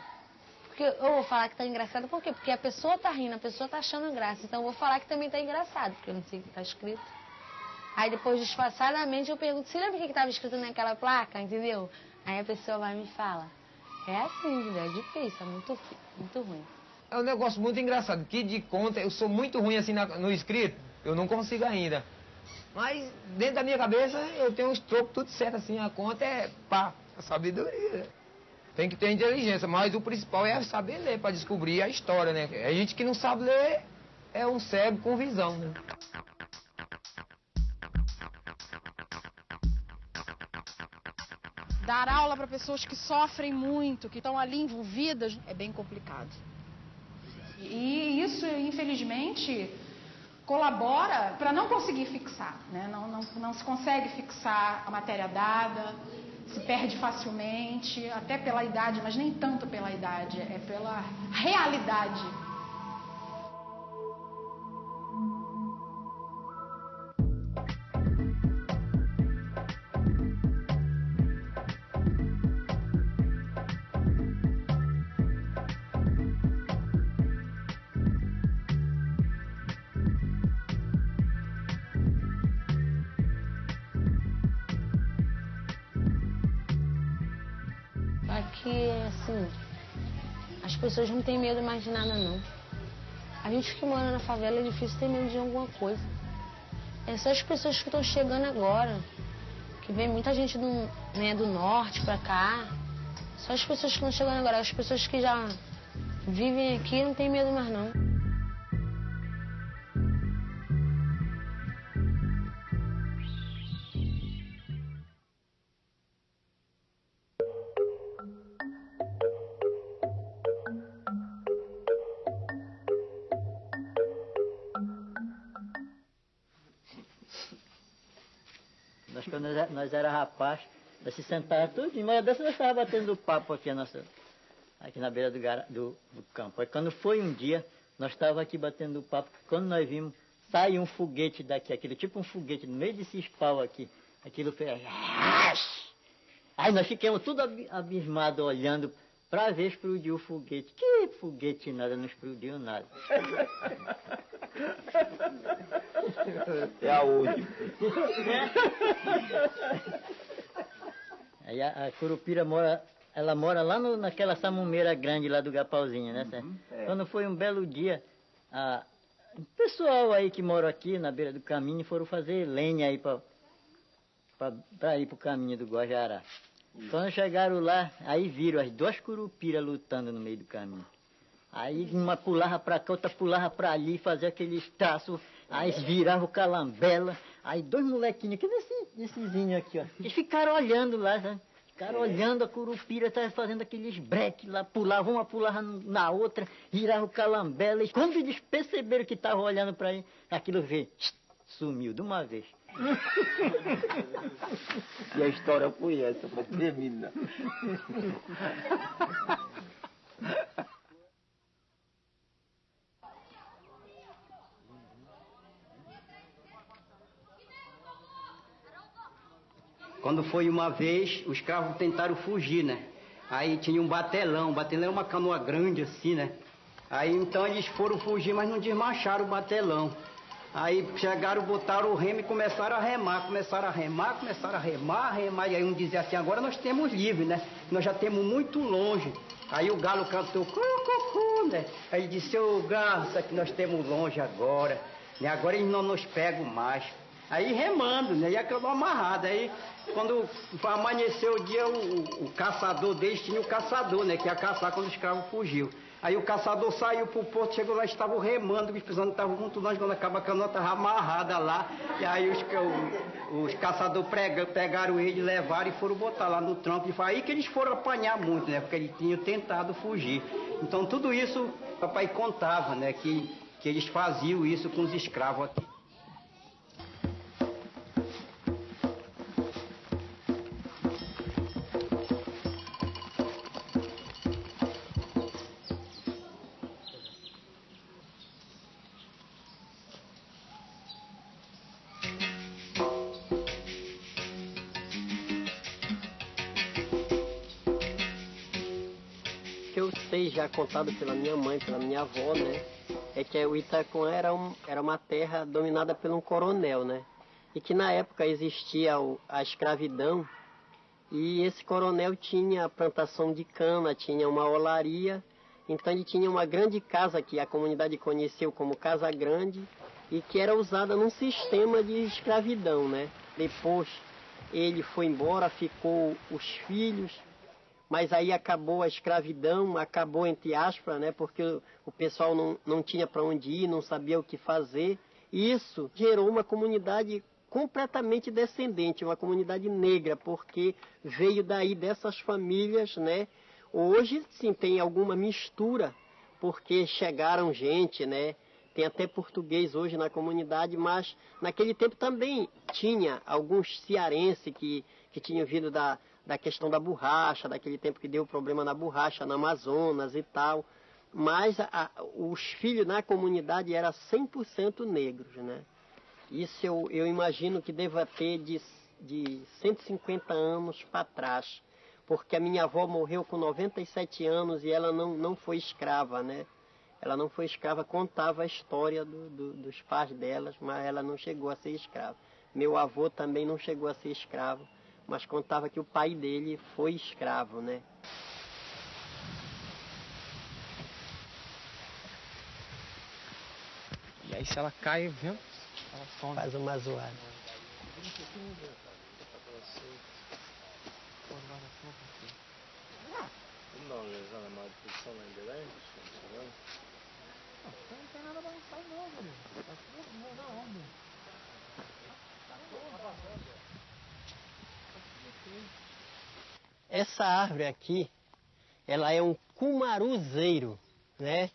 Porque eu vou falar que tá engraçado, por quê? Porque a pessoa tá rindo, a pessoa tá achando graça. Então eu vou falar que também tá engraçado, porque eu não sei o que tá escrito. Aí depois, disfarçadamente, eu pergunto, você lembra o que que tava escrito naquela placa, entendeu? Aí a pessoa vai e me fala. É assim? É difícil, é muito, muito ruim. É um negócio muito engraçado, que de conta, eu sou muito ruim assim na- no escrito, eu não consigo ainda. Mas dentro da minha cabeça eu tenho os trocos tudo certo assim, a conta é pá, a sabedoria. Tem que ter inteligência, mas o principal é saber ler para descobrir a história, né? A gente que não sabe ler é um cego com visão, né? Dar aula para pessoas que sofrem muito, que estão ali envolvidas, é bem complicado. E isso, infelizmente, colabora para não conseguir fixar. Né? Não, não, não se consegue fixar a matéria dada, se perde facilmente, até pela idade, mas nem tanto pela idade, é pela realidade. Pessoas não têm medo mais de nada, não. A gente que mora na favela é difícil ter medo de alguma coisa. É só as pessoas que estão chegando agora, que vem muita gente do, né, do norte pra cá. Só as pessoas que estão chegando agora, as pessoas que já vivem aqui não tem medo mais, não. Se sentava tudo, e uma dessas nós estávamos batendo papo aqui, a nossa, aqui na beira do, do, do campo. Aí quando foi um dia, nós estávamos aqui batendo papo, quando nós vimos, sai um foguete daqui, aquele tipo um foguete, no meio desses pau aqui, aquilo fez... Aí nós ficamos tudo abi- abismados olhando para ver explodir o foguete. Que foguete nada, não explodiu nada. É aonde? Aí a, a Curupira mora, ela mora lá no- naquela samumeira grande lá do Gapauzinho, né? certo? é. Quando foi um belo dia, a, o pessoal aí que mora aqui na beira do caminho foram fazer lenha aí para ir pro caminho do Guajará. Quando chegaram lá, aí viram as duas curupiras lutando no meio do caminho. Aí uma pulava pra cá, outra pulava pra ali, fazia aqueles traços, aí virava o calambela. Aí dois molequinhos, que nesse, nessezinho aqui, ó. Eles ficaram olhando lá, sabe? Ficaram olhando a curupira, tava fazendo aqueles breques lá, pulava uma, pulava na outra, virava o calambela. E quando eles perceberam que estavam olhando pra ele, aquilo veio, sumiu de uma vez. E a história foi essa, para terminar. Quando foi uma vez, os escravos tentaram fugir, né? Aí tinha um batelão, o batelão é uma canoa grande assim, né? Aí então eles foram fugir, mas não desmancharam o batelão. Aí chegaram, botaram o remo e começaram a remar, começaram a remar, começaram a remar, remar. E aí um dizia assim, agora nós temos livre, né? Nós já temos muito longe. Aí o galo cantou, cu, cu, cu, né? Aí disse, ô graça que nós temos longe agora, né? Agora eles não nos pegam mais. Aí remando, né? E acabou amarrado. Aí quando amanheceu o dia, o, o caçador deles tinha o caçador, né? Que ia caçar quando o escravo fugiu. Aí o caçador saiu pro porto, chegou lá, estavam remando, os pisanos estavam muito longe, quando acaba a canoa estava amarrada lá. E aí os, os caçadores pegaram ele, levaram e foram botar lá no tronco. E foi aí que eles foram apanhar muito, né? Porque eles tinham tentado fugir. Então tudo isso o papai contava, né? Que, que eles faziam isso com os escravos aqui. Contado pela minha mãe, pela minha avó, né? É que o Itacuã era, um, era uma terra dominada por um coronel, né? E que na época existia a escravidão e esse coronel tinha plantação de cana, tinha uma olaria, então ele tinha uma grande casa que a comunidade conheceu como Casa Grande e que era usada num sistema de escravidão, né? Depois ele foi embora, ficou os filhos, mas aí acabou a escravidão, acabou entre aspas, né? Porque o, pessoal não, não tinha para onde ir, não sabia o que fazer. E isso gerou uma comunidade completamente descendente, uma comunidade negra, porque veio daí dessas famílias, né? Hoje sim tem alguma mistura, porque chegaram gente, né? Tem até português hoje na comunidade, mas naquele tempo também tinha alguns cearenses que, que tinham vindo da, da questão da borracha, daquele tempo que deu problema na borracha, na Amazonas e tal. Mas a, os filhos na comunidade eram 100% negros, né? Isso eu, eu imagino que deva ter de, de 150 anos para trás, porque a minha avó morreu com 97 anos e ela não, não foi escrava, né? Ela não foi escrava, contava a história do, do, dos pais delas, mas ela não chegou a ser escrava. Meu avô também não chegou a ser escravo, mas contava que o pai dele foi escravo, né? E aí se ela cai, viu? Ela some. Faz uma zoada. Vamos dar uma olhada na disposição lá em Belém? Não tem nada balançado não, velho. Tá tudo na onda. Essa árvore aqui, ela é um cumaruzeiro, né?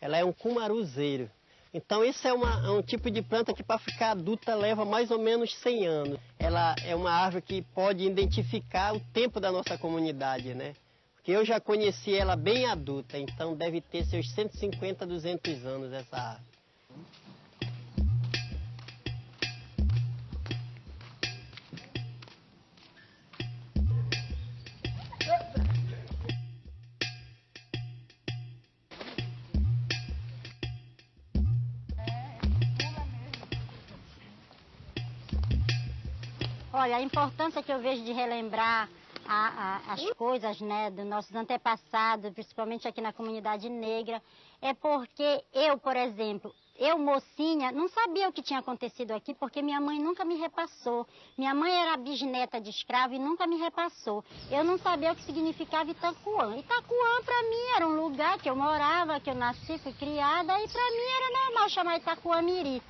Ela é um cumaruzeiro. Então isso é, uma, é um tipo de planta que para ficar adulta leva mais ou menos 100 anos. Ela é uma árvore que pode identificar o tempo da nossa comunidade, né? Porque eu já conheci ela bem adulta, então deve ter seus 150, 200 anos essa árvore. Olha, a importância que eu vejo de relembrar a, a, as coisas né, dos nossos antepassados, principalmente aqui na comunidade negra, é porque eu, por exemplo, eu, mocinha, não sabia o que tinha acontecido aqui porque minha mãe nunca me repassou. Minha mãe era bisneta de escravo e nunca me repassou. Eu não sabia o que significava Itacuã. Itacuã, para mim, era um lugar que eu morava, que eu nasci, fui criada, e para mim era normal chamar Itacuã Miri.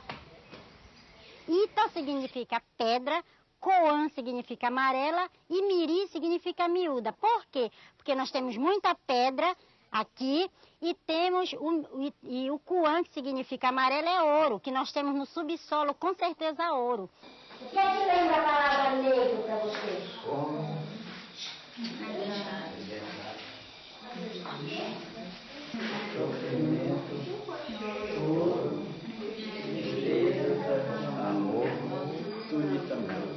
Ita significa pedra, Coan significa amarela e Miri significa miúda. Por quê? Porque nós temos muita pedra aqui e temos o, e, e o Coan, que significa amarelo, é ouro, que nós temos no subsolo, com certeza ouro. O que é que lembra a palavra negro para vocês? Sofrimento, tristeza, amor, tudo também.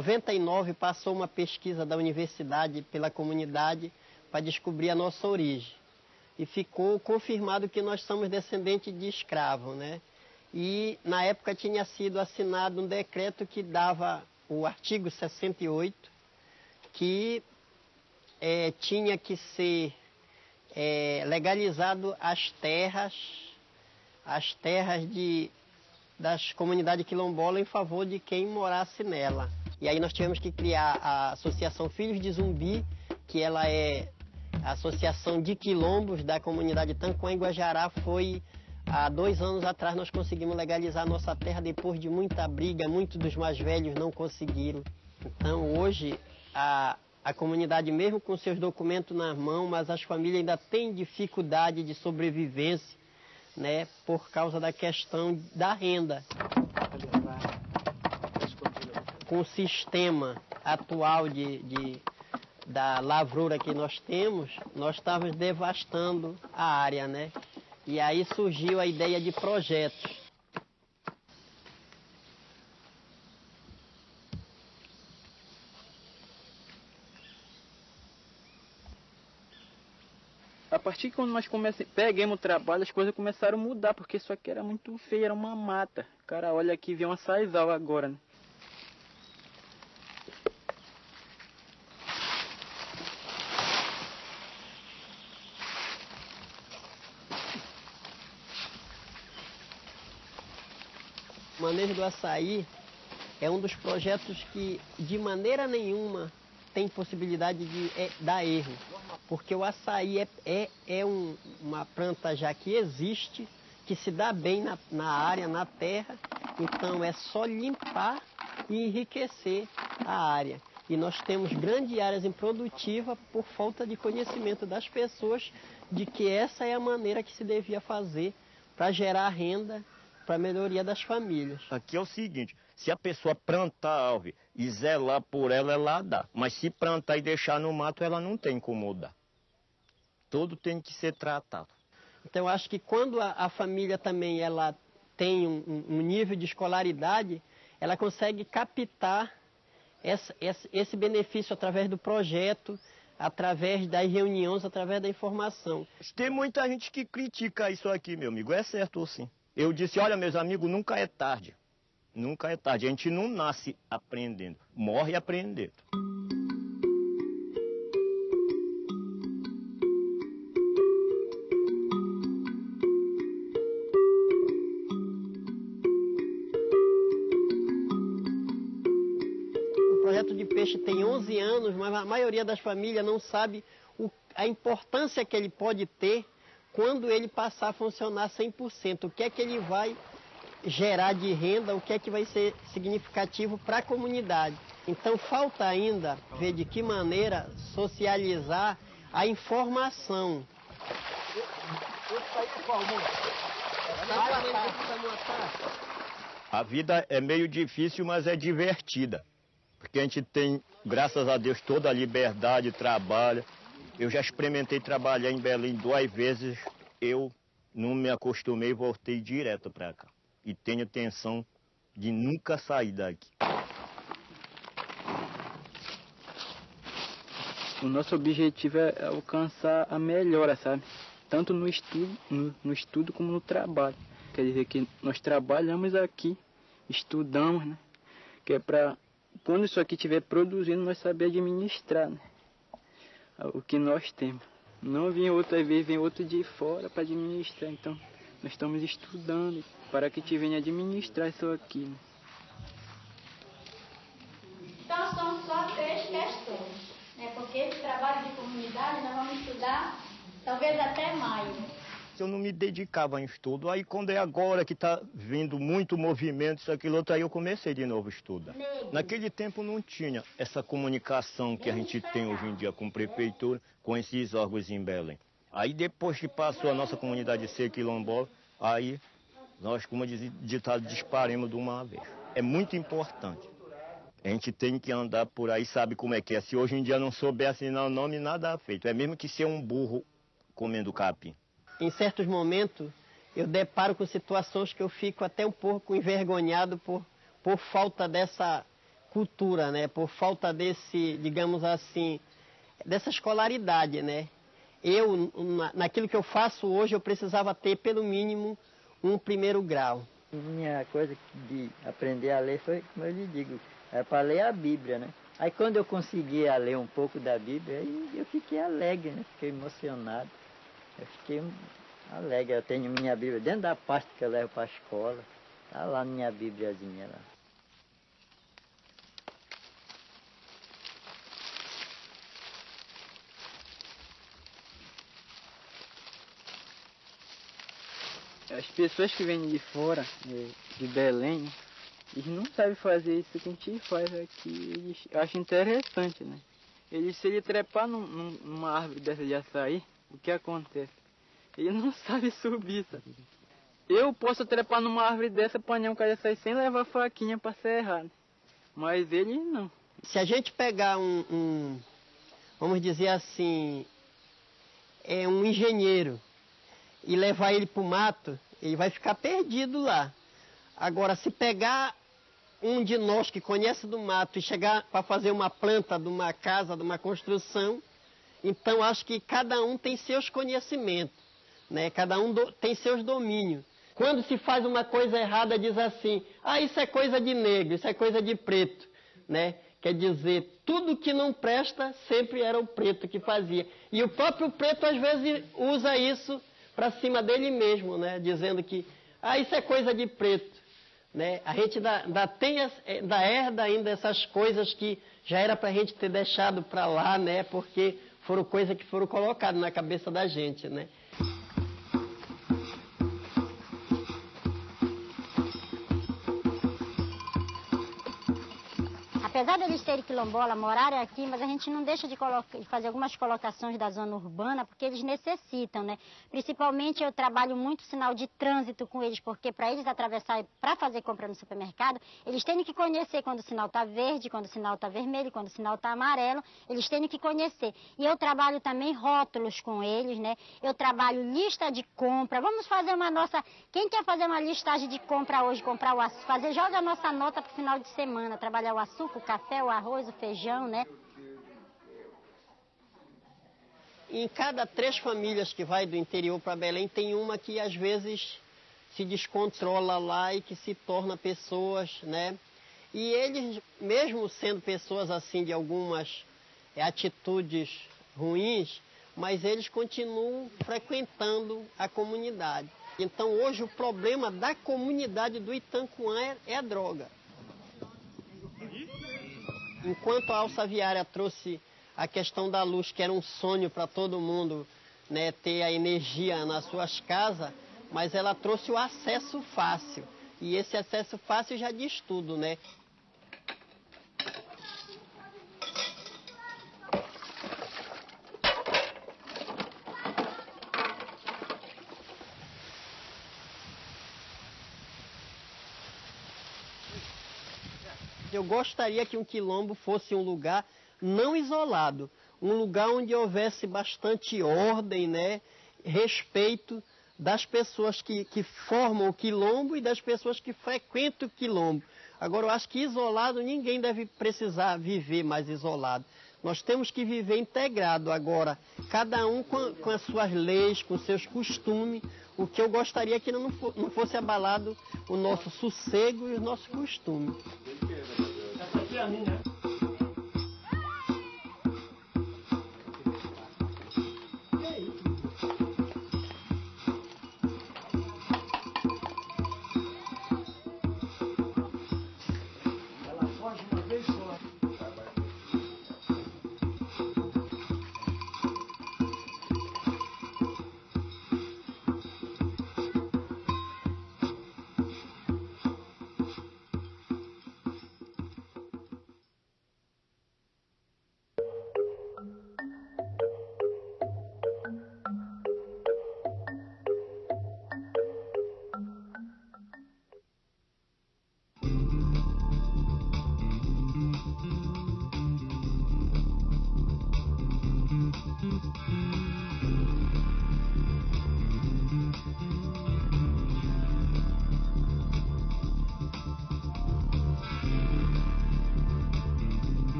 99 passou uma pesquisa da universidade pela comunidade para descobrir a nossa origem. E ficou confirmado que nós somos descendentes de escravos, né? E na época tinha sido assinado um decreto que dava o artigo 68, que é, tinha que ser é, legalizado as terras, as terras de, das comunidades quilombolas em favor de quem morasse nela. E aí nós tivemos que criar a Associação Filhos de Zumbi, que ela é a Associação de Quilombos da comunidade Tanquã em Guajará. Foi há dois anos atrás nós conseguimos legalizar a nossa terra depois de muita briga, muitos dos mais velhos não conseguiram. Então hoje a, a comunidade, mesmo com seus documentos na mão, mas as famílias ainda têm dificuldade de sobrevivência, né, por causa da questão da renda com o sistema atual de, de da lavoura que nós temos, nós estávamos devastando a área, né? E aí surgiu a ideia de projetos. A partir de quando nós comece... peguemos o trabalho, as coisas começaram a mudar, porque isso aqui era muito feio, era uma mata. Cara, olha aqui, vem uma saizal agora, né? O manejo do açaí é um dos projetos que, de maneira nenhuma, tem possibilidade de é, dar erro. Porque o açaí é, é, é um, uma planta já que existe, que se dá bem na, na área, na terra. Então é só limpar e enriquecer a área. E nós temos grandes áreas improdutivas por falta de conhecimento das pessoas de que essa é a maneira que se devia fazer para gerar renda para a melhoria das famílias. Aqui é o seguinte, se a pessoa plantar a árvore e zelar por ela, ela dá. Mas se plantar e deixar no mato, ela não tem como dar. Tudo tem que ser tratado. Então eu acho que quando a, a família também ela tem um, um, nível de escolaridade, ela consegue captar essa, esse, esse benefício através do projeto, através das reuniões, através da informação. Tem muita gente que critica isso aqui, meu amigo. É certo ou sim? Eu disse, olha, meus amigos, nunca é tarde. Nunca é tarde. A gente não nasce aprendendo, morre aprendendo. O projeto de peixe tem 11 anos, mas a maioria das famílias não sabe o, a importância que ele pode ter quando ele passar a funcionar 100%. O que é que ele vai gerar de renda, o que é que vai ser significativo para a comunidade. Então falta ainda ver de que maneira socializar a informação. A vida é meio difícil, mas é divertida. Porque a gente tem, graças a Deus, toda a liberdade, trabalha. Eu já experimentei trabalhar em Belém duas vezes. Eu não me acostumei e voltei direto para cá. E tenho intenção de nunca sair daqui. O nosso objetivo é alcançar a melhora, sabe? Tanto no estudo, no, no estudo como no trabalho. Quer dizer que nós trabalhamos aqui, estudamos, né? Que é para quando isso aqui estiver produzindo, nós saber administrar, né? O que nós temos. Não vem outra vez, vem outro de fora para administrar. Então, nós estamos estudando para que te venha administrar isso aqui. Então, são só três questões. Né? Porque esse trabalho de comunidade nós vamos estudar talvez até maio. Eu não me dedicava em estudo, aí quando é agora que está vindo muito movimento, isso, aquilo, outro, aí eu comecei de novo a estudar. Naquele tempo não tinha essa comunicação que a gente tem hoje em dia com a prefeitura, com esses órgãos em Belém. Aí depois que passou a nossa comunidade ser quilombola, aí nós, como diz ditado, disparemos de uma vez. É muito importante. A gente tem que andar por aí, sabe como é que é. Se hoje em dia não souber assinar o nome, nada é feito. É mesmo que ser um burro comendo capim. Em certos momentos, eu deparo com situações que eu fico até um pouco envergonhado por, por falta dessa cultura, né? Por falta desse, digamos assim, dessa escolaridade, né? Eu, naquilo que eu faço hoje, eu precisava ter pelo mínimo um primeiro grau. Minha coisa de aprender a ler foi, como eu lhe digo, é para ler a Bíblia, né? Aí quando eu conseguia ler um pouco da Bíblia, eu fiquei alegre, né? Fiquei emocionado. Eu fiquei alegre. Eu tenho minha Bíblia dentro da pasta que eu levo para a escola. Está lá minha Bíbliazinha lá. As pessoas que vêm de fora, de Belém, eles não sabem fazer isso que a gente faz aqui. Eles acham interessante, né? Ele, se ele trepar num, numa árvore dessa de açaí, o que acontece? Ele não sabe subir, sabe? Eu posso trepar numa árvore dessa, apanhar um cara açaí sem levar faquinha para serrar, né? Mas ele não. Se a gente pegar um, um vamos dizer assim, é um engenheiro e levar ele para o mato, ele vai ficar perdido lá. Agora, se pegar um de nós que conhece do mato e chegar para fazer uma planta de uma casa, de uma construção, Então acho que cada um tem seus conhecimentos, né? Cada um do, tem seus domínios. Quando se faz uma coisa errada, diz assim: "Ah, isso é coisa de negro, isso é coisa de preto", né? Quer dizer, tudo que não presta sempre era o preto que fazia. E o próprio preto às vezes usa isso para cima dele mesmo, né? Dizendo que ah, isso é coisa de preto. Né? A gente ainda, tem, ainda herda ainda essas coisas que já era para a gente ter deixado para lá, né? Porque foram coisas que foram colocadas na cabeça da gente, né? Apesar deles terem quilombola, morarem aqui, mas a gente não deixa de, fazer algumas colocações da zona urbana, porque eles necessitam, né? Principalmente eu trabalho muito sinal de trânsito com eles, porque para eles atravessar, para fazer compra no supermercado, eles têm que conhecer quando o sinal está verde, quando o sinal está vermelho, quando o sinal está amarelo, eles têm que conhecer. E eu trabalho também rótulos com eles, né? Eu trabalho lista de compra. Vamos fazer uma nossa. Quem quer fazer uma listagem de compra hoje, comprar o açúcar, fazer, joga a nossa nota para o final de semana, trabalhar o açúcar, café, o arroz, o feijão, né? Em cada três famílias que vai do interior para Belém, tem uma que às vezes se descontrola lá e que se torna pessoas, né? E eles, mesmo sendo pessoas assim de algumas é, atitudes ruins, mas eles continuam frequentando a comunidade. Então hoje o problema da comunidade do Itancuã é, é a droga. Enquanto a alça viária trouxe a questão da luz, que era um sonho para todo mundo, né, ter a energia nas suas casas, mas ela trouxe o acesso fácil. E esse acesso fácil já diz tudo, né? Eu gostaria que um quilombo fosse um lugar não isolado, um lugar onde houvesse bastante ordem, né, respeito das pessoas que, que formam o quilombo e das pessoas que frequentam o quilombo. Agora, eu acho que isolado ninguém deve precisar viver mais isolado. Nós temos que viver integrado agora, cada um com, com as suas leis, com seus costumes. O que eu gostaria é que não, não fosse abalado o nosso sossego e os nossos costumes. Essa é a minha.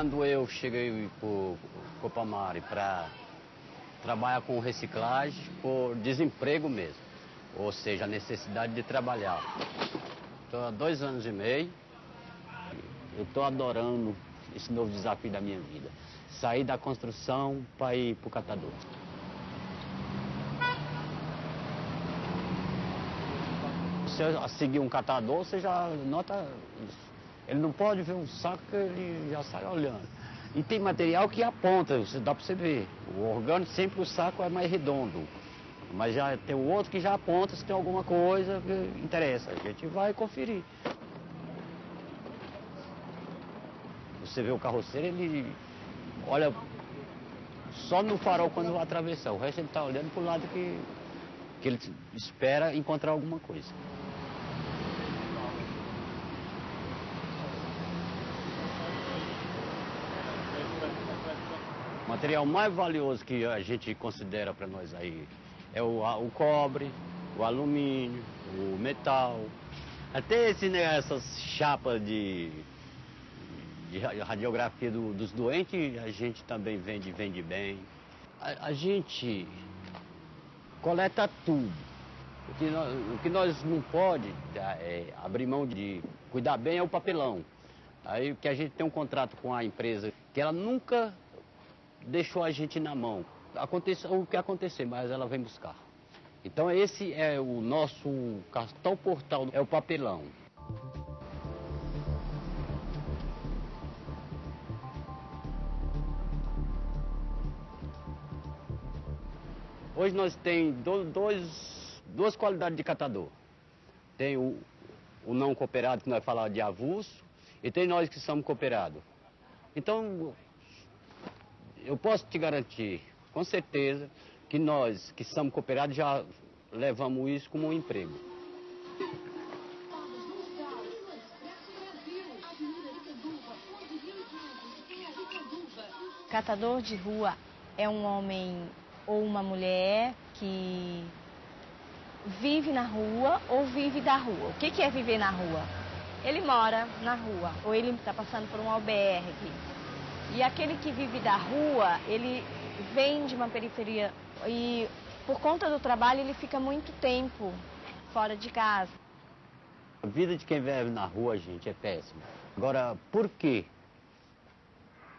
Quando eu cheguei para Copamari para trabalhar com reciclagem por desemprego mesmo, ou seja, a necessidade de trabalhar. Estou há dois anos e meio, eu estou adorando esse novo desafio da minha vida. Sair da construção para ir para o catador. Você seguir um catador, você já nota isso. Ele não pode ver um saco que ele já sai olhando. E tem material que aponta, dá para você ver. O orgânico sempre o saco é mais redondo. Mas já tem o outro que já aponta se tem alguma coisa que interessa. A gente vai conferir. Você vê o carroceiro, ele olha só no farol quando vai atravessar. O resto ele está olhando para o lado que que ele espera encontrar alguma coisa. Material mais valioso que a gente considera para nós aí é o, o cobre, o alumínio, o metal. Até esse, né, essas chapas de, de ra- radiografia do- dos doentes, a gente também vende, vende bem. A, a gente coleta tudo. O que nós, o que nós não pode tá, é, abrir mão de cuidar bem é o papelão. Aí que a gente tem um contrato com a empresa que ela nunca deixou a gente na mão. Aconteça o que acontecer, mas ela vem buscar. Então esse é o nosso cartão portal, é o papelão. Hoje nós tem do- dois, duas qualidades de catador. Tem o, o não cooperado, que nós falamos de avulso, e tem nós que somos cooperados. Então, eu posso te garantir, com certeza, que nós que somos cooperados já levamos isso como um emprego. Catador de rua é um homem ou uma mulher que vive na rua ou vive da rua. O que, que é viver na rua? Ele mora na rua ou ele está passando por um albergue. E aquele que vive da rua, ele vem de uma periferia e por conta do trabalho ele fica muito tempo fora de casa. A vida de quem vive na rua, gente, é péssima. Agora, por quê?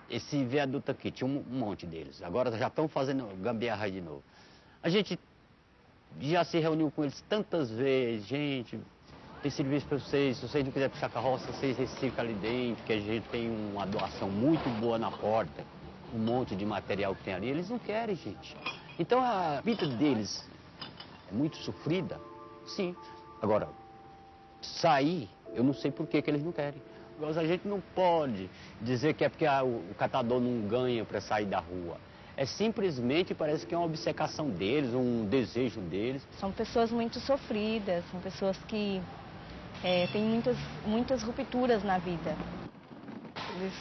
Esse viaduto aqui, tinha um monte deles. Agora já estão fazendo gambiarra de novo. A gente já se reuniu com eles tantas vezes, gente, tem serviço para vocês, se vocês não quiserem puxar carroça, vocês reciclam ali dentro, que a gente tem uma doação muito boa na porta, um monte de material que tem ali. Eles não querem, gente. Então a vida deles é muito sofrida, sim. Agora, sair, eu não sei por que, que eles não querem. Mas a gente não pode dizer que é porque ah, o, catador não ganha para sair da rua. É simplesmente, parece que é uma obcecação deles, um desejo deles. São pessoas muito sofridas, são pessoas que eh, têm muitas, muitas rupturas na vida. Eles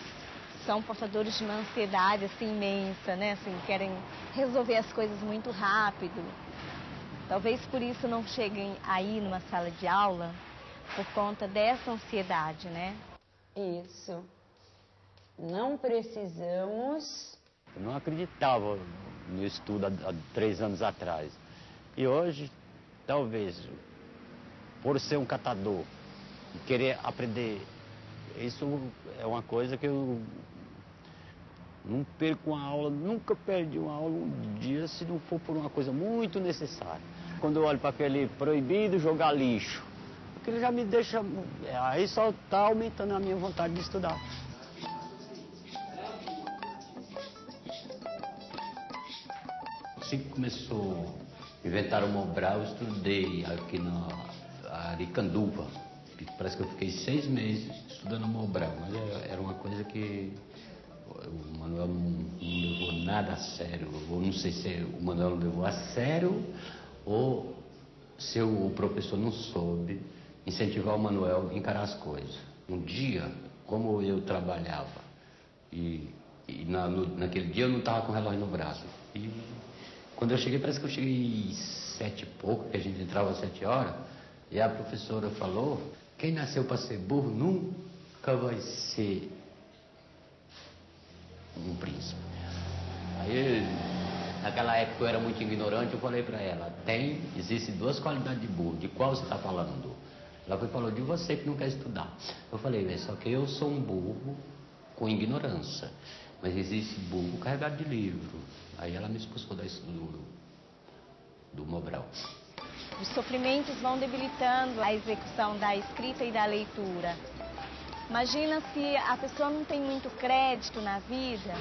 são portadores de uma ansiedade assim, imensa, né? Assim, querem resolver as coisas muito rápido. Talvez por isso não cheguem aí numa sala de aula por conta dessa ansiedade, né? Isso. Não precisamos. Eu não acreditava no estudo há, há três anos atrás. E hoje, talvez, por ser um catador e querer aprender, isso é uma coisa que eu não perco uma aula, nunca perdi uma aula um dia se não for por uma coisa muito necessária. Quando eu olho para aquele proibido jogar lixo, aquilo já me deixa. Aí só está aumentando a minha vontade de estudar. Assim que começou a inventar o Mobral, eu estudei aqui na Aricanduva. Parece que eu fiquei seis meses estudando Mobral, mas era- era uma coisa que o Manuel não, levou nada a sério. Ou não sei se o Manuel não levou a sério ou se o professor não soube incentivar o Manuel a encarar as coisas. Um dia, como eu trabalhava e, e na- no- naquele dia eu não estava com o relógio no braço. E quando eu cheguei, parece que eu cheguei sete e pouco, que a gente entrava às sete horas, e a professora falou, quem nasceu para ser burro nunca vai ser um príncipe. Aí, naquela época eu era muito ignorante, eu falei para ela, tem, existem duas qualidades de burro, de qual você está falando? Ela foi e falou, de você que não quer estudar. Eu falei, "É, só que eu sou um burro com ignorância, mas existe burro carregado de livro. Aí ela me expulsou da estudo do Mobral. Os sofrimentos vão debilitando a execução da escrita e da leitura. Imagina se a pessoa não tem muito crédito na vida,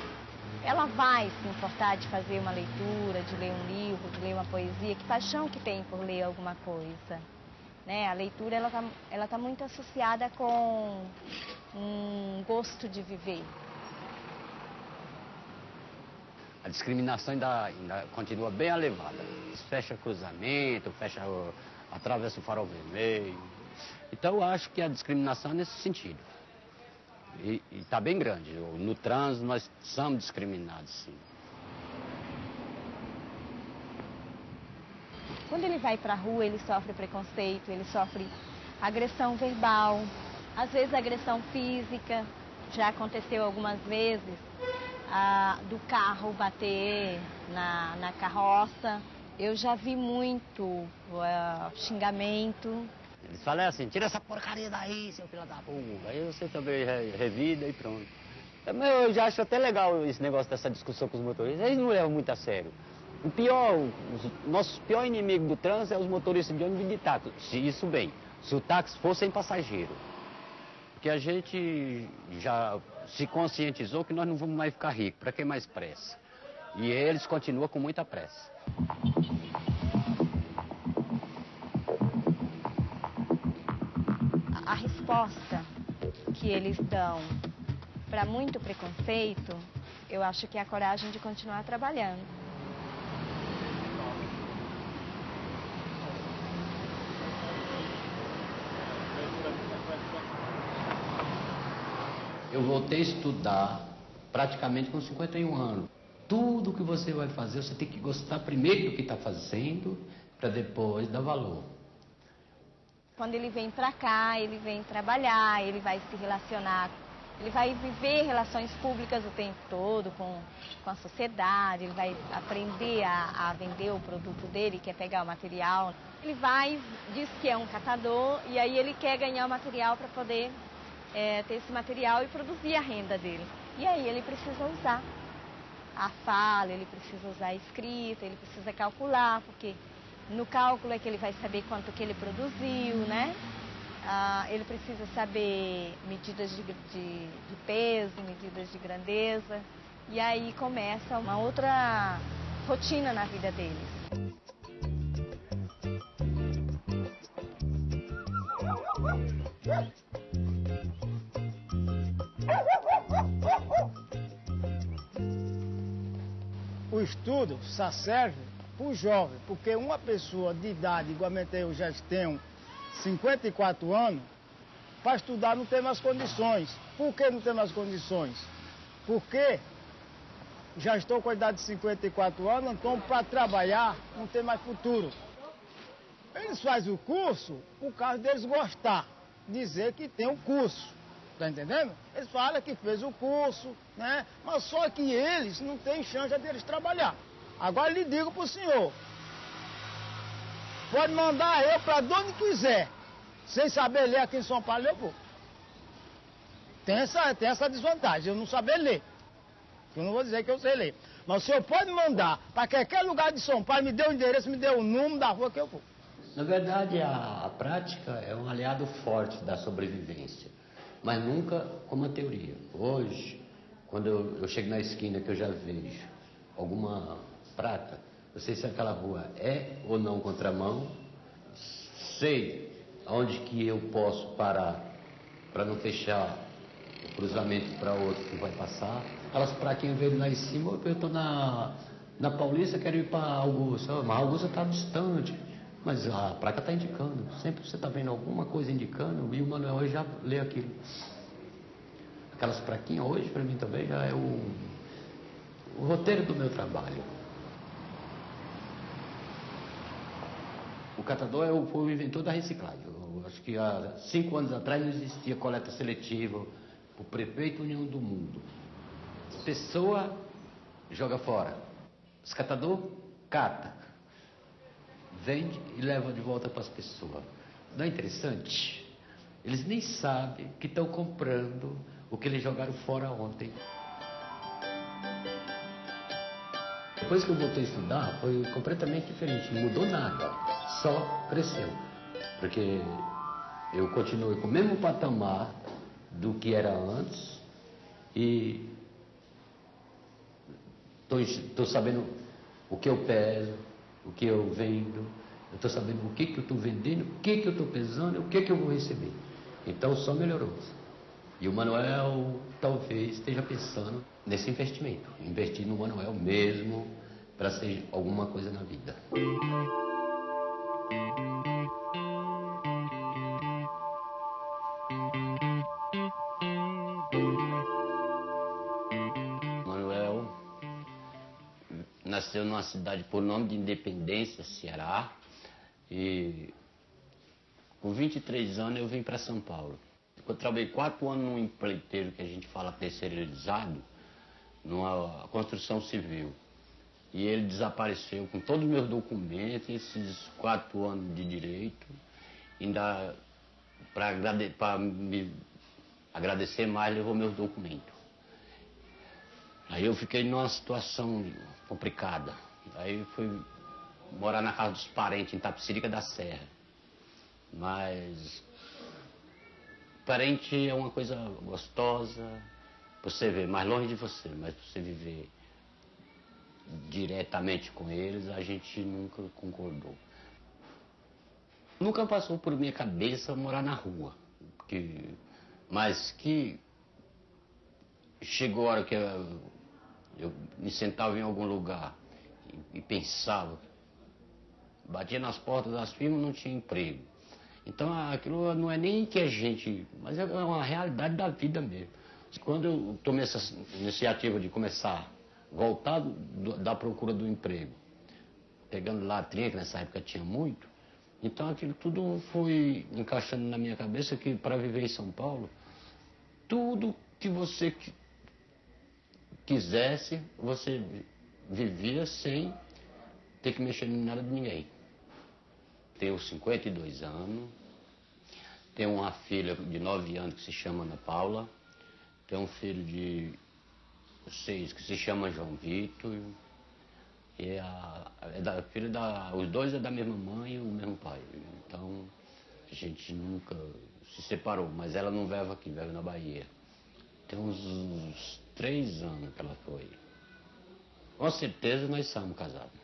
ela vai se importar de fazer uma leitura, de ler um livro, de ler uma poesia, que paixão que tem por ler alguma coisa. Né? A leitura ela está ela tá muito associada com um gosto de viver. A discriminação ainda, ainda continua bem elevada. fecha cruzamento, fecha, o- atravessa o farol vermelho. Então eu acho que a discriminação é nesse sentido. E está bem grande. No trânsito nós somos discriminados, sim. Quando ele vai para a rua, ele sofre preconceito, ele sofre agressão verbal, às vezes agressão física. Já aconteceu algumas vezes do carro bater na, na carroça. Eu já vi muito ah, xingamento. Eles falam assim, tira essa porcaria daí, seu filho da puta. Aí você também re- revida e pronto. É, Eu já acho até legal esse negócio dessa discussão com os motoristas. Eles não levam muito a sério. O pior, o nosso pior inimigo do trânsito é os motoristas de ônibus de táxi. Se isso bem, se o táxi fosse sem passageiro. Porque a gente já se conscientizou que nós não vamos mais ficar ricos. Para que mais pressa? E eles continuam com muita pressa. A resposta que eles dão para muito preconceito, eu acho que é a coragem de continuar trabalhando. Eu voltei a estudar praticamente com 51 anos. Tudo que você vai fazer, você tem que gostar primeiro do que está fazendo, para depois dar valor. Quando ele vem para cá, ele vem trabalhar, ele vai se relacionar, ele vai viver relações públicas o tempo todo com, com a sociedade, ele vai aprender a, a vender o produto dele, quer pegar o material. Ele vai, diz que é um catador e aí ele quer ganhar o material para poder é, ter esse material e produzir a renda dele. E aí ele precisa usar a fala, ele precisa usar a escrita, ele precisa calcular, porque no cálculo é que ele vai saber quanto que ele produziu, né? Ah, ele precisa saber medidas de, de, de peso, medidas de grandeza. E aí começa uma outra rotina na vida deles. O estudo só serve para o jovem, porque uma pessoa de idade, igualmente eu já tenho 54 anos, para estudar não tem mais condições. Por que não tem mais condições? Porque já estou com a idade de 54 anos, então para trabalhar não tem mais futuro. Eles fazem o curso por causa deles gostar, dizer que tem um curso. Tá entendendo? Eles falam que fez o curso, né? Mas só que eles não têm chance deles trabalhar. Agora lhe digo pro senhor. Pode mandar eu para onde quiser. Sem saber ler aqui em São Paulo, eu vou. Tem essa, tem essa desvantagem, eu não saber ler. Eu não vou dizer que eu sei ler. Mas o senhor pode mandar para qualquer lugar de São Paulo, me dê o endereço, me dê o número da rua que eu vou. Na verdade, a, a prática é um aliado forte da sobrevivência, mas nunca como a teoria. Hoje, quando eu, eu chego na esquina que eu já vejo alguma prata, eu sei se aquela rua é ou não contramão, sei aonde que eu posso parar para não fechar o cruzamento para outro que vai passar. Aquelas pratinhas verdes lá em cima, eu estou na, na Paulista, quero ir para Augusta, mas Augusta está distante. Mas a placa está indicando. Sempre você está vendo alguma coisa indicando e o Manuel hoje já lê aquilo. Aquelas plaquinhas hoje para mim também já é o, o roteiro do meu trabalho. O catador é o, foi o inventor da reciclagem. Eu acho que há cinco anos atrás não existia coleta seletiva. O prefeito União do Mundo. Pessoa joga fora. Os catador cata vende e leva de volta para as pessoas. Não é interessante? Eles nem sabem que estão comprando o que eles jogaram fora ontem. Depois que eu voltei a estudar, foi completamente diferente. Não mudou nada, só cresceu. Porque eu continuei com o mesmo patamar do que era antes e estou sabendo o que eu peso, o que eu vendo, eu estou sabendo o que, que eu estou vendendo, o que, que eu estou pesando, o que, que eu vou receber. Então só melhorou. E o Manuel talvez esteja pensando nesse investimento, investir no Manuel mesmo para ser alguma coisa na vida. Numa cidade por nome de Independência, Ceará. E com 23 anos eu vim para São Paulo. Eu trabalhei quatro anos num empreiteiro que a gente fala terceirizado, numa construção civil. E ele desapareceu com todos os meus documentos, esses quatro anos de direito, ainda para agrade me agradecer mais, levou meus documentos. Aí eu fiquei numa situação complicada. Aí fui morar na casa dos parentes, em Tapicirica da Serra. Mas parente é uma coisa gostosa, você ver mais longe de você, mas você viver diretamente com eles, a gente nunca concordou. Nunca passou por minha cabeça morar na rua. Que, mas que chegou a hora que eu, eu me sentava em algum lugar e, pensava, batia nas portas das firmas não tinha emprego. Então aquilo não é nem que a gente, mas é uma realidade da vida mesmo. Quando eu tomei essa iniciativa de começar a voltar do, da procura do emprego, pegando latrinha, que nessa época tinha muito, então aquilo tudo foi encaixando na minha cabeça que para viver em São Paulo, tudo que você quisesse, você vivia sem ter que mexer em nada de ninguém. Tenho 52 anos, tenho uma filha de 9 anos que se chama Ana Paula, tenho um filho de 6 que se chama João Vitor, e a, é da, filho da, os dois é da mesma mãe e o mesmo pai. Então a gente nunca se separou, mas ela não vive aqui, vive na Bahia. Tem uns, uns três anos que ela foi. Com certeza nós somos casados.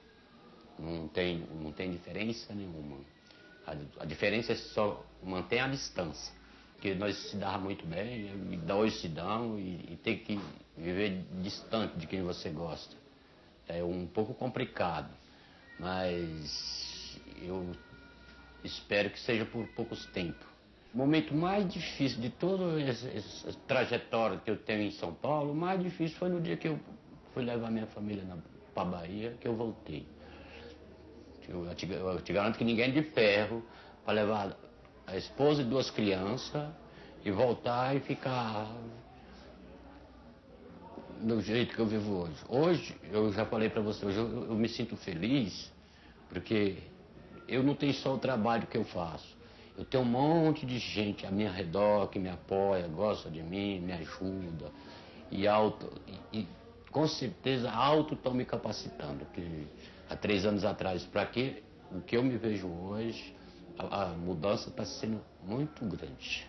Não tem, não tem diferença nenhuma. A, a diferença é só manter a distância. Porque nós se dava muito bem, e hoje se dão, e, e ter que viver distante de quem você gosta. É um pouco complicado, mas eu espero que seja por poucos tempos. O momento mais difícil de toda essa trajetória que eu tenho em São Paulo, o mais difícil foi no dia que eu fui levar minha família para Bahia, que eu voltei. Eu te, eu te garanto que ninguém de ferro para levar a esposa e duas crianças e voltar e ficar do jeito que eu vivo hoje. Hoje, eu já falei para você, hoje eu, eu, me sinto feliz porque eu não tenho só o trabalho que eu faço. Eu tenho um monte de gente à minha redor que me apoia, gosta de mim, me ajuda. E, auto, e com certeza auto estão me capacitando. Que há três anos atrás, para que o que eu me vejo hoje, a, a mudança está sendo muito grande.